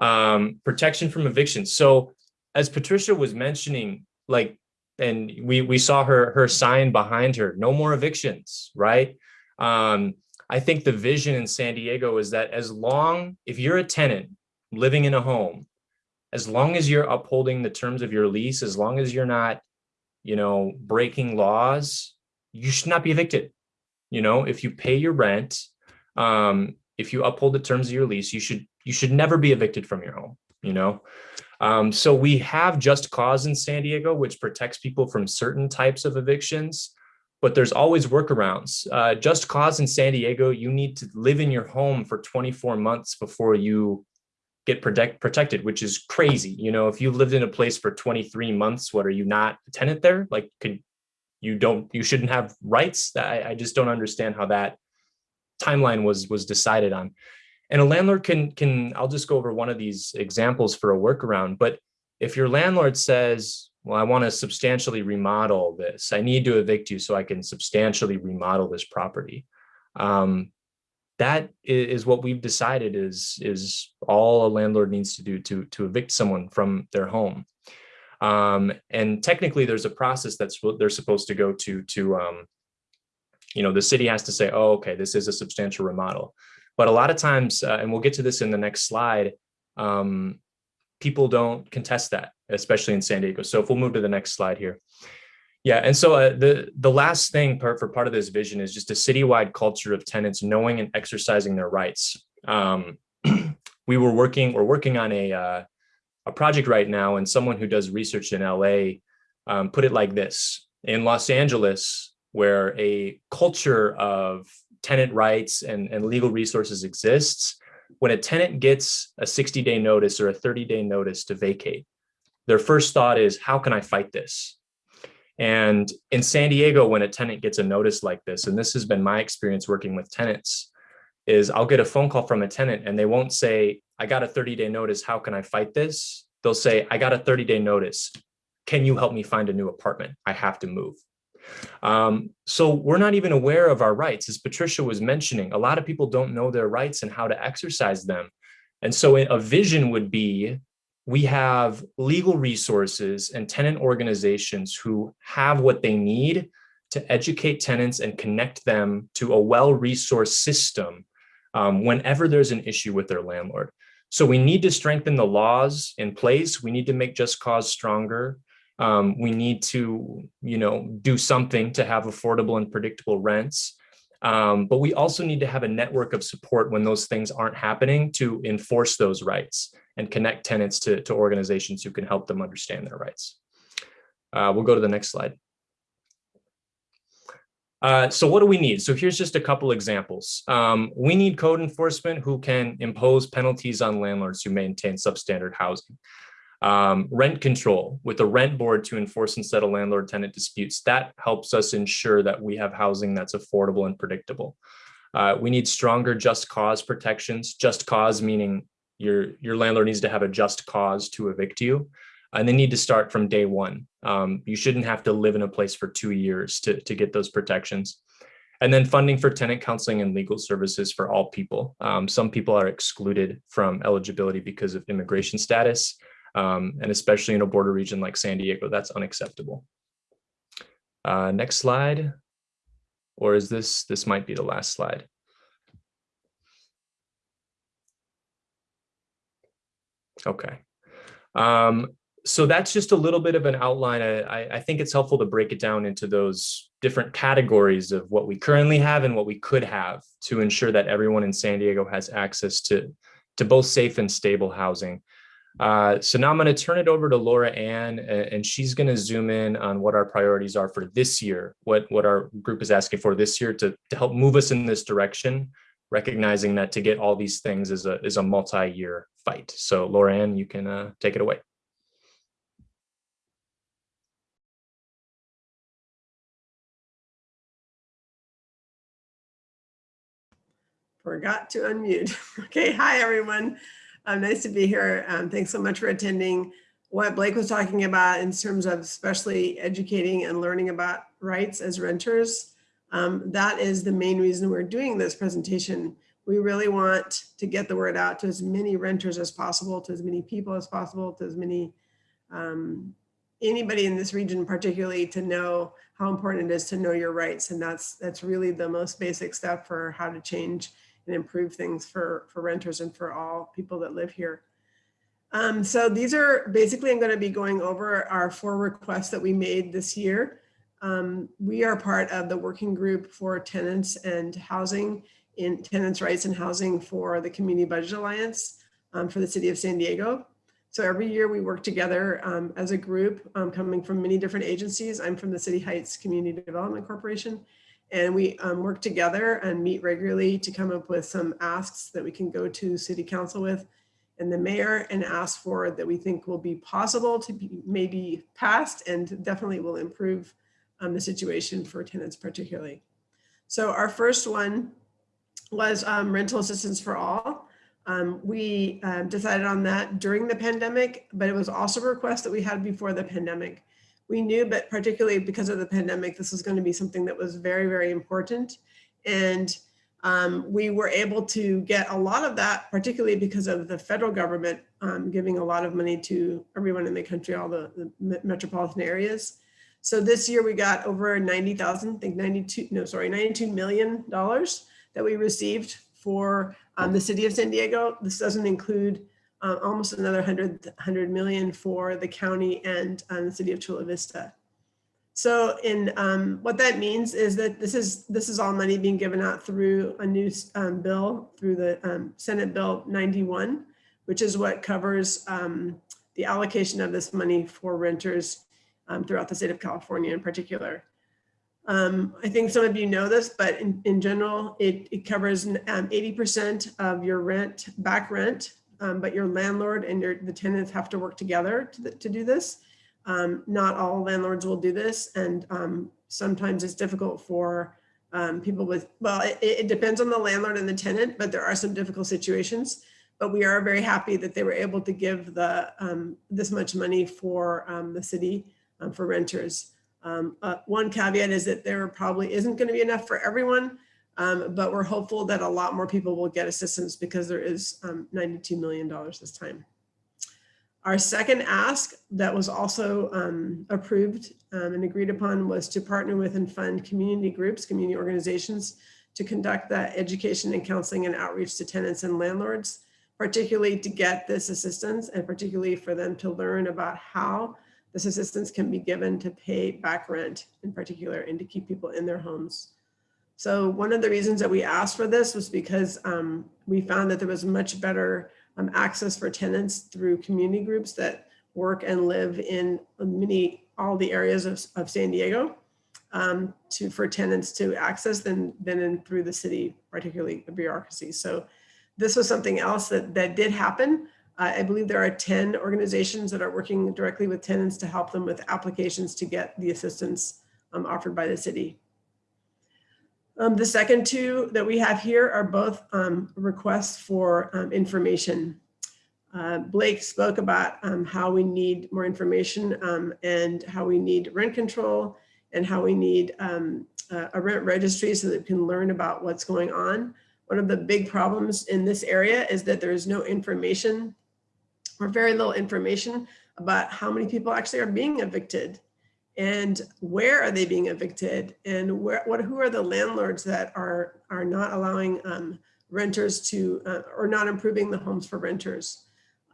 Um, protection from eviction. So as Patricia was mentioning, like, and we, we saw her, her sign behind her, no more evictions, right? Um, I think the vision in San Diego is that as long, if you're a tenant living in a home, as long as you're upholding the terms of your lease, as long as you're not, you know, breaking laws, you should not be evicted. You know, if you pay your rent, um, if you uphold the terms of your lease, you should you should never be evicted from your home. You know, um, so we have just cause in San Diego, which protects people from certain types of evictions but there's always workarounds. Uh, just cause in San Diego, you need to live in your home for 24 months before you get protect, protected, which is crazy. You know, if you lived in a place for 23 months, what are you not a tenant there? Like, could you don't, you shouldn't have rights? I, I just don't understand how that timeline was was decided on. And a landlord can, can, I'll just go over one of these examples for a workaround, but if your landlord says, well, I want to substantially remodel this. I need to evict you so I can substantially remodel this property. Um, that is what we've decided is, is all a landlord needs to do to, to evict someone from their home. Um, and technically there's a process that's what they're supposed to go to, to, um, you know, the city has to say, oh, okay, this is a substantial remodel. But a lot of times, uh, and we'll get to this in the next slide, um, people don't contest that, especially in San Diego. So if we'll move to the next slide here. Yeah, and so uh, the, the last thing for, part of this vision is just a citywide culture of tenants knowing and exercising their rights. Um, we were working, we're working on a, uh, a project right now and someone who does research in LA um, put it like this. In Los Angeles, where a culture of tenant rights and, and legal resources exists, when a tenant gets a 60 day notice or a 30 day notice to vacate, their first thought is, how can I fight this? And in San Diego, when a tenant gets a notice like this, and this has been my experience working with tenants, is I'll get a phone call from a tenant and they won't say, I got a 30 day notice, how can I fight this? They'll say, I got a 30 day notice. Can you help me find a new apartment? I have to move. Um, so we're not even aware of our rights. As Patricia was mentioning, a lot of people don't know their rights and how to exercise them. And so a vision would be, we have legal resources and tenant organizations who have what they need to educate tenants and connect them to a well-resourced system um, whenever there's an issue with their landlord. So we need to strengthen the laws in place. We need to make just cause stronger. Um, we need to, you know, do something to have affordable and predictable rents. Um, but we also need to have a network of support when those things aren't happening to enforce those rights and connect tenants to, to organizations who can help them understand their rights. Uh, we'll go to the next slide. Uh, so what do we need? So here's just a couple examples. Um, we need code enforcement who can impose penalties on landlords who maintain substandard housing. Um, rent control with a rent board to enforce and settle landlord tenant disputes. That helps us ensure that we have housing that's affordable and predictable. Uh, we need stronger just cause protections. Just cause meaning your, your landlord needs to have a just cause to evict you. And they need to start from day one. Um, you shouldn't have to live in a place for two years to, to get those protections. And then funding for tenant counseling and legal services for all people. Um, some people are excluded from eligibility because of immigration status. Um, and especially in a border region like San Diego, that's unacceptable. Uh, next slide. Or is this, this might be the last slide. Okay. Um, so that's just a little bit of an outline. I, I think it's helpful to break it down into those different categories of what we currently have and what we could have to ensure that everyone in San Diego has access to, to both safe and stable housing. Uh, so now I'm going to turn it over to Laura Ann, and she's going to zoom in on what our priorities are for this year, what, what our group is asking for this year to, to help move us in this direction, recognizing that to get all these things is a, is a multi-year fight. So Laura Ann, you can uh, take it away. Forgot to unmute. Okay, hi everyone. Um, nice to be here. Um, thanks so much for attending. What Blake was talking about in terms of especially educating and learning about rights as renters, um, that is the main reason we're doing this presentation. We really want to get the word out to as many renters as possible, to as many people as possible, to as many, um, anybody in this region particularly to know how important it is to know your rights. And that's, that's really the most basic step for how to change and improve things for, for renters and for all people that live here. Um, so these are basically, I'm going to be going over our four requests that we made this year. Um, we are part of the working group for tenants and housing in tenants rights and housing for the Community Budget Alliance um, for the city of San Diego. So every year we work together um, as a group um, coming from many different agencies. I'm from the City Heights Community Development Corporation and we um, work together and meet regularly to come up with some asks that we can go to city council with and the mayor and ask for that we think will be possible to be maybe passed and definitely will improve um, the situation for tenants particularly. So our first one was um, rental assistance for all. Um, we uh, decided on that during the pandemic, but it was also a request that we had before the pandemic we knew, but particularly because of the pandemic, this was going to be something that was very, very important. And um, we were able to get a lot of that, particularly because of the federal government um, giving a lot of money to everyone in the country, all the, the metropolitan areas. So this year we got over 90,000, I think 92, no, sorry, $92 million that we received for um, the city of San Diego. This doesn't include uh, almost another 100, 100 million for the county and um, the city of Chula Vista. So in um, what that means is that this is this is all money being given out through a new um, bill through the um, Senate Bill 91, which is what covers um, the allocation of this money for renters um, throughout the state of California in particular. I think some of you know this, but in, in general, it, it covers 80% of your rent, back rent um, but your landlord and your the tenants have to work together to, to do this. Um, not all landlords will do this, and um, sometimes it's difficult for um, people with, well, it, it, depends on the landlord and the tenant, but there are some difficult situations. But we are very happy that they were able to give the um, this much money for um, the city for renters. Uh, one caveat is that there probably isn't going to be enough for everyone, um, but we're hopeful that a lot more people will get assistance because there is um, $92 million this time. Our second ask that was also um, approved um, and agreed upon was to partner with and fund community groups, community organizations to conduct that education and counseling and outreach to tenants and landlords, particularly to get this assistance and particularly for them to learn about how this assistance can be given to pay back rent in particular and to keep people in their homes. So one of the reasons that we asked for this was because um, we found that there was much better um, access for tenants through community groups that work and live in many, all the areas of, of San Diego um, to, for tenants to access than, than in through the city, particularly the bureaucracy. So this was something else that, that did happen. Uh, I believe there are 10 organizations that are working directly with tenants to help them with applications to get the assistance um, offered by the city. Um, the second two that we have here are both um, requests for um, information. Uh, Blake spoke about um, how we need more information um, and how we need rent control and how we need um, a rent registry so that we can learn about what's going on. One of the big problems in this area is that there is no information or very little information about how many people actually are being evicted and where are they being evicted and where, what, who are the landlords that are, are not allowing um, renters to, uh, or not improving the homes for renters.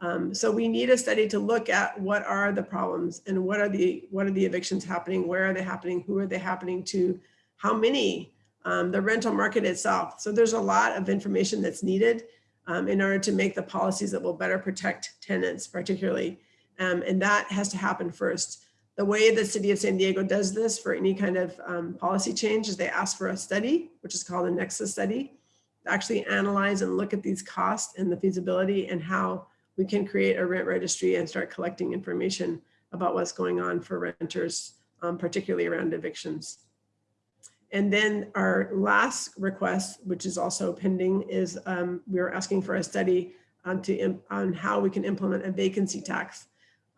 Um, so we need a study to look at what are the problems and what are the, what are the evictions happening? Where are they happening? Who are they happening to? How many? Um, the rental market itself. So there's a lot of information that's needed um, in order to make the policies that will better protect tenants particularly. Um, and that has to happen first. The way the city of San Diego does this for any kind of um, policy change is they ask for a study, which is called a nexus study, to actually analyze and look at these costs and the feasibility and how we can create a rent registry and start collecting information about what's going on for renters, um, particularly around evictions. And then our last request, which is also pending, is um, we are asking for a study on, to, on how we can implement a vacancy tax.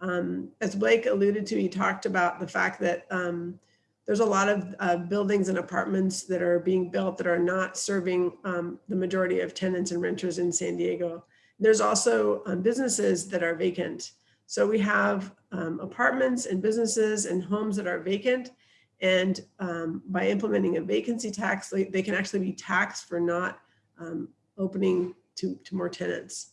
Um, as Blake alluded to, he talked about the fact that um, there's a lot of uh, buildings and apartments that are being built that are not serving um, the majority of tenants and renters in San Diego. There's also um, businesses that are vacant. So we have um, apartments and businesses and homes that are vacant and um, by implementing a vacancy tax, they, can actually be taxed for not opening to, to more tenants.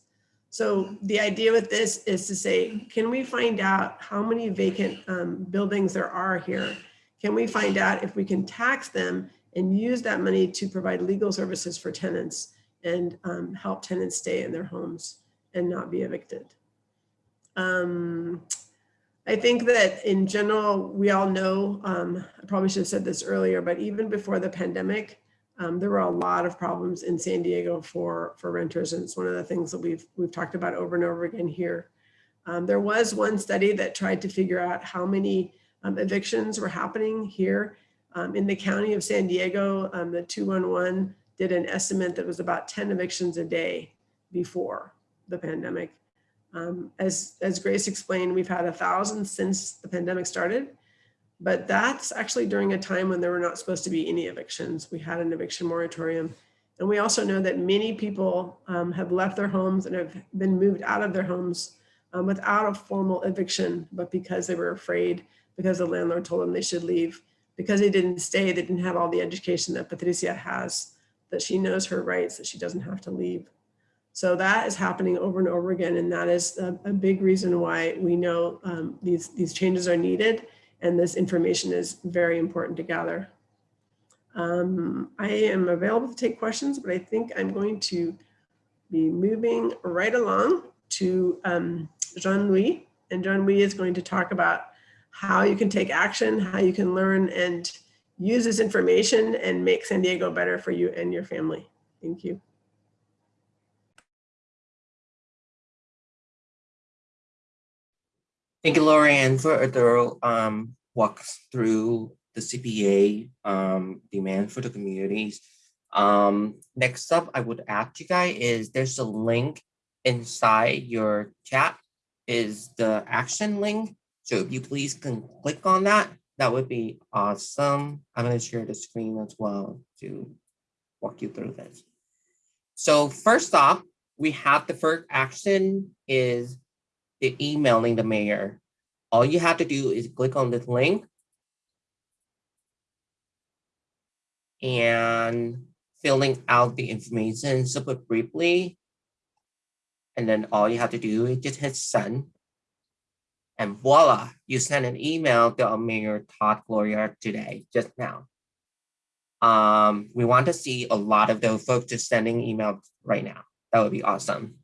So the idea with this is to say, can we find out how many vacant um, buildings there are here? Can we find out if we can tax them and use that money to provide legal services for tenants and um, help tenants stay in their homes and not be evicted? Um, I think that in general, we all know, um, I probably should have said this earlier, but even before the pandemic, um, there were a lot of problems in San Diego for, for renters. And it's one of the things that we've, we've talked about over and over again here. Um, there was one study that tried to figure out how many um, evictions were happening here um, in the county of San Diego. Um, the 211 did an estimate that was about 10 evictions a day before the pandemic. Um, as, as Grace explained, we've had a thousand since the pandemic started, but that's actually during a time when there were not supposed to be any evictions. We had an eviction moratorium. And we also know that many people um, have left their homes and have been moved out of their homes um, without a formal eviction, but because they were afraid, because the landlord told them they should leave, because they didn't stay, they didn't have all the education that Patricia has, that she knows her rights, that she doesn't have to leave. So that is happening over and over again. And that is a, a big reason why we know um, these, these changes are needed and this information is very important to gather. Um, I am available to take questions, but I think I'm going to be moving right along to um, Jean-Louis. And Jean-Louis is going to talk about how you can take action, how you can learn and use this information and make San Diego better for you and your family. Thank you. Thank you, Lorianne, for a thorough um, walk through the CBA um, demand for the communities. Um, next up, I would ask you guys is there's a link inside your chat is the action link. So if you please can click on that, that would be awesome. I'm going to share the screen as well to walk you through this. So first off, we have the first action is emailing the mayor. All you have to do is click on this link and filling out the information super briefly. And then all you have to do is just hit send. And voila, you send an email to our Mayor Todd Gloria today, just now. Um, we want to see a lot of those folks just sending emails right now. That would be awesome.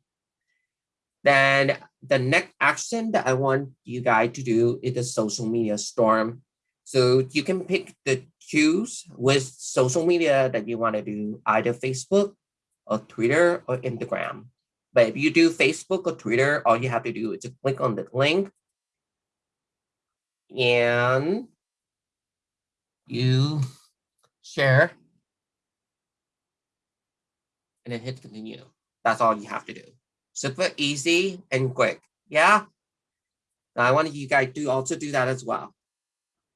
Then the next action that I want you guys to do is the social media storm. So you can pick the choose with social media that you want to do, either Facebook or Twitter or Instagram. But if you do Facebook or Twitter, all you have to do is to click on the link and you share and then hit continue. That's all you have to do super easy and quick. Yeah. Now I want you guys to also do that as well.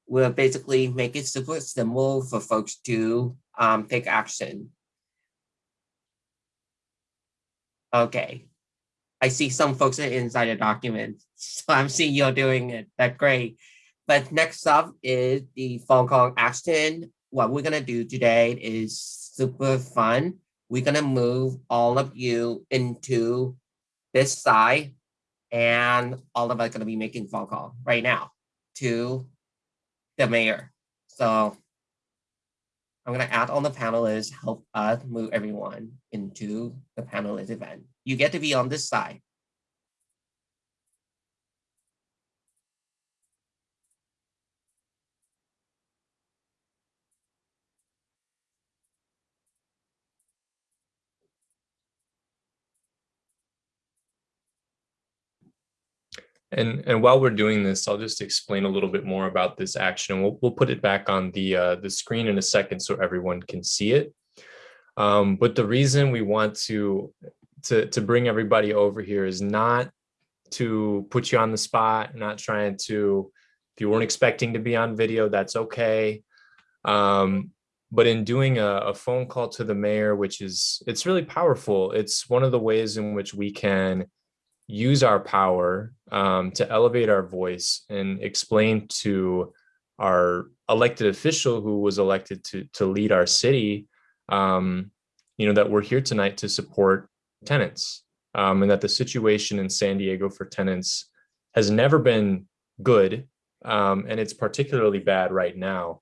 We'll basically make it super simple for folks to um, take action. Okay. I see some folks are inside the document, so I'm seeing you're doing it. That's great. But next up is the phone call action. What we're gonna do today is super fun. We're gonna move all of you into this side and all of us are gonna be making phone call right now to the mayor. So I'm gonna add on the panelists, help us move everyone into the panelist event. You get to be on this side. And and while we're doing this, I'll just explain a little bit more about this action. We'll we'll put it back on the uh, the screen in a second so everyone can see it. Um, but the reason we want to to to bring everybody over here is not to put you on the spot, not trying to. If you weren't expecting to be on video, that's okay. Um, but in doing a, a phone call to the mayor, which is it's really powerful. It's one of the ways in which we can use our power um, to elevate our voice and explain to our elected official who was elected to, to lead our city, um, you know, that we're here tonight to support tenants um, and that the situation in San Diego for tenants has never been good um, and it's particularly bad right now.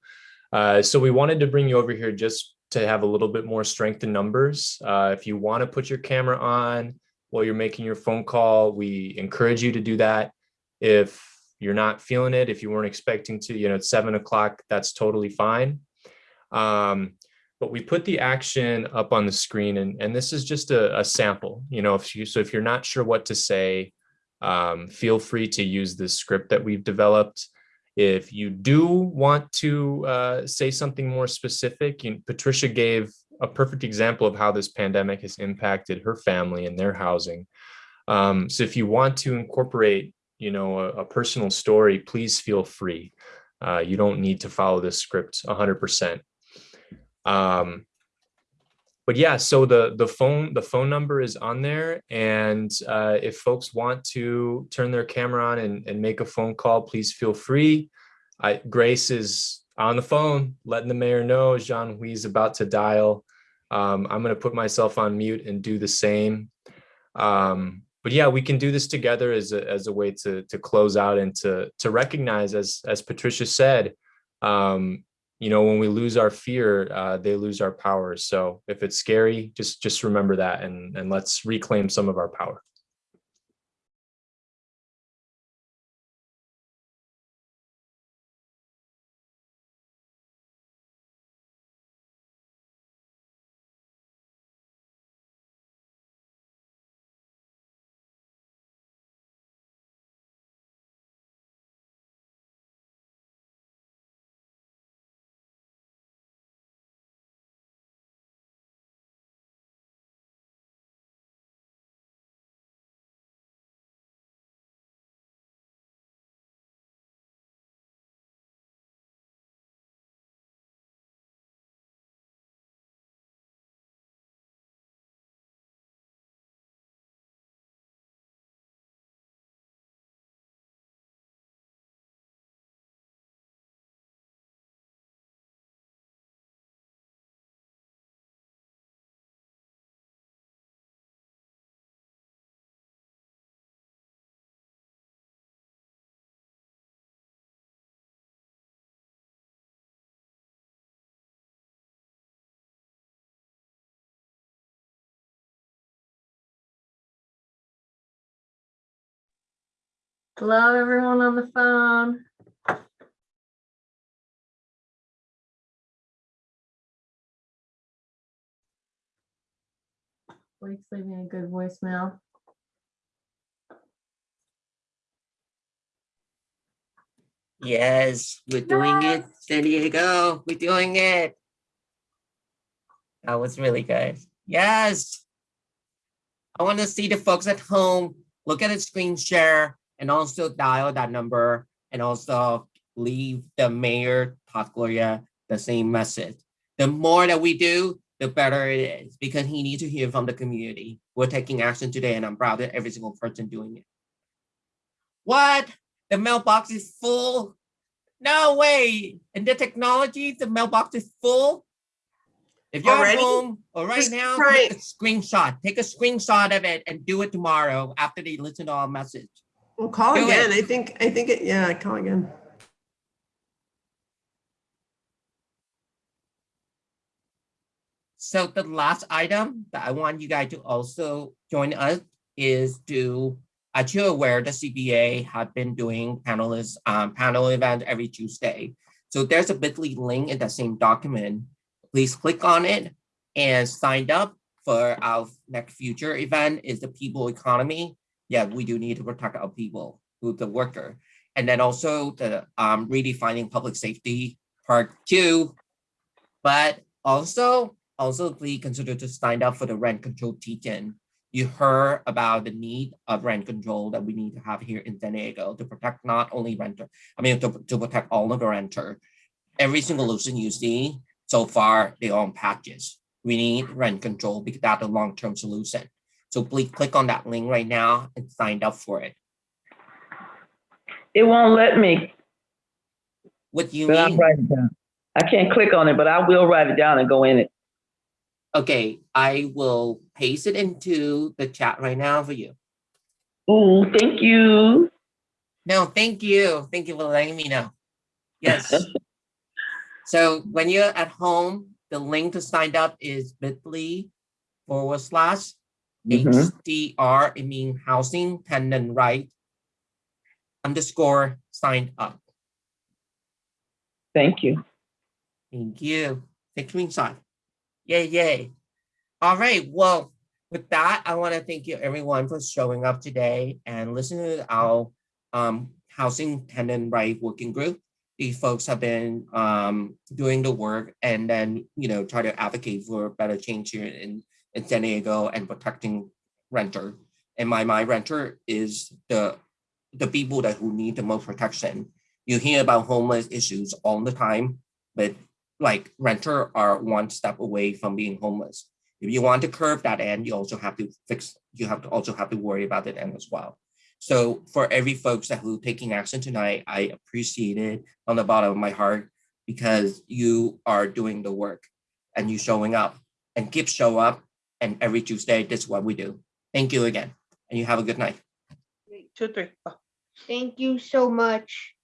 Uh, so we wanted to bring you over here just to have a little bit more strength in numbers. Uh, if you want to put your camera on, while you're making your phone call. We encourage you to do that. If you're not feeling it, if you weren't expecting to, you know, it's seven o'clock, that's totally fine. Um, but we put the action up on the screen and, and this is just a, a sample, you know, if you, so if you're not sure what to say, um, feel free to use this script that we've developed. If you do want to uh, say something more specific, you, Patricia gave a perfect example of how this pandemic has impacted her family and their housing. Um, so if you want to incorporate, you know, a, a personal story, please feel free. Uh, you don't need to follow this script 100%. Um, but yeah, so the the phone the phone number is on there, and uh, if folks want to turn their camera on and, and make a phone call, please feel free. I, Grace is on the phone, letting the mayor know Jean Hui is about to dial. Um, I'm going to put myself on mute and do the same. Um, but yeah, we can do this together as a, as a way to, to close out and to, to recognize, as, as Patricia said, um, you know, when we lose our fear, uh, they lose our power. So if it's scary, just, just remember that and, and let's reclaim some of our power. Hello, everyone on the phone. Blake's leaving a good voicemail. Yes, we're doing it, San Diego. We're doing it. That was really good. Yes. I want to see the folks at home look at the screen share and also dial that number and also leave the mayor, Todd Gloria, the same message. The more that we do, the better it is because he needs to hear from the community. We're taking action today and I'm proud of every single person doing it. What? The mailbox is full? No way. And the technology, the mailbox is full? If you're Already? at home or right Just now, try take a screenshot. Take a screenshot of it and do it tomorrow after they listen to our message. Well, call Do it. again. I think, I think, it. yeah, call again. So the last item that I want you guys to also join us is to, as you're aware, the CBA have been doing panelists, um, panel event every Tuesday. So there's a bit.ly link in that same document. Please click on it and sign up for our next future event is the people economy. Yeah, we do need to protect our people, who the worker. And then also the um, redefining public safety part two. But also, also please consider to sign up for the rent control teaching. You heard about the need of rent control that we need to have here in San Diego to protect not only renter, I mean, to, to protect all of the renter. Every single solution you see so far, they own patches. We need rent control because that's a long-term solution. So please click on that link right now and sign up for it. It won't let me, What do you but mean? write it down. I can't click on it, but I will write it down and go in it. Okay, I will paste it into the chat right now for you. Oh, thank you. No, thank you. Thank you for letting me know. Yes. so when you're at home, the link to sign up is bit.ly forward slash Mhm. HDR, it means housing tenant right underscore signed up. Thank you. Thank you. Take screenshot. Yay, yay. All right. Well, with that, I want to thank you everyone for showing up today and listening to our um, housing tenant right working group. These folks have been um, doing the work and then, you know, try to advocate for better change here in San Diego and protecting renter. And my, my renter is the, the people that who need the most protection. You hear about homeless issues all the time, but like renter are one step away from being homeless. If you want to curb that end, you also have to fix, you have to also have to worry about that end as well. So for every folks that who taking action tonight, I appreciate it on the bottom of my heart because you are doing the work and you showing up and keep show up. And every Tuesday, this is what we do. Thank you again. And you have a good night. Two, three. Thank you so much.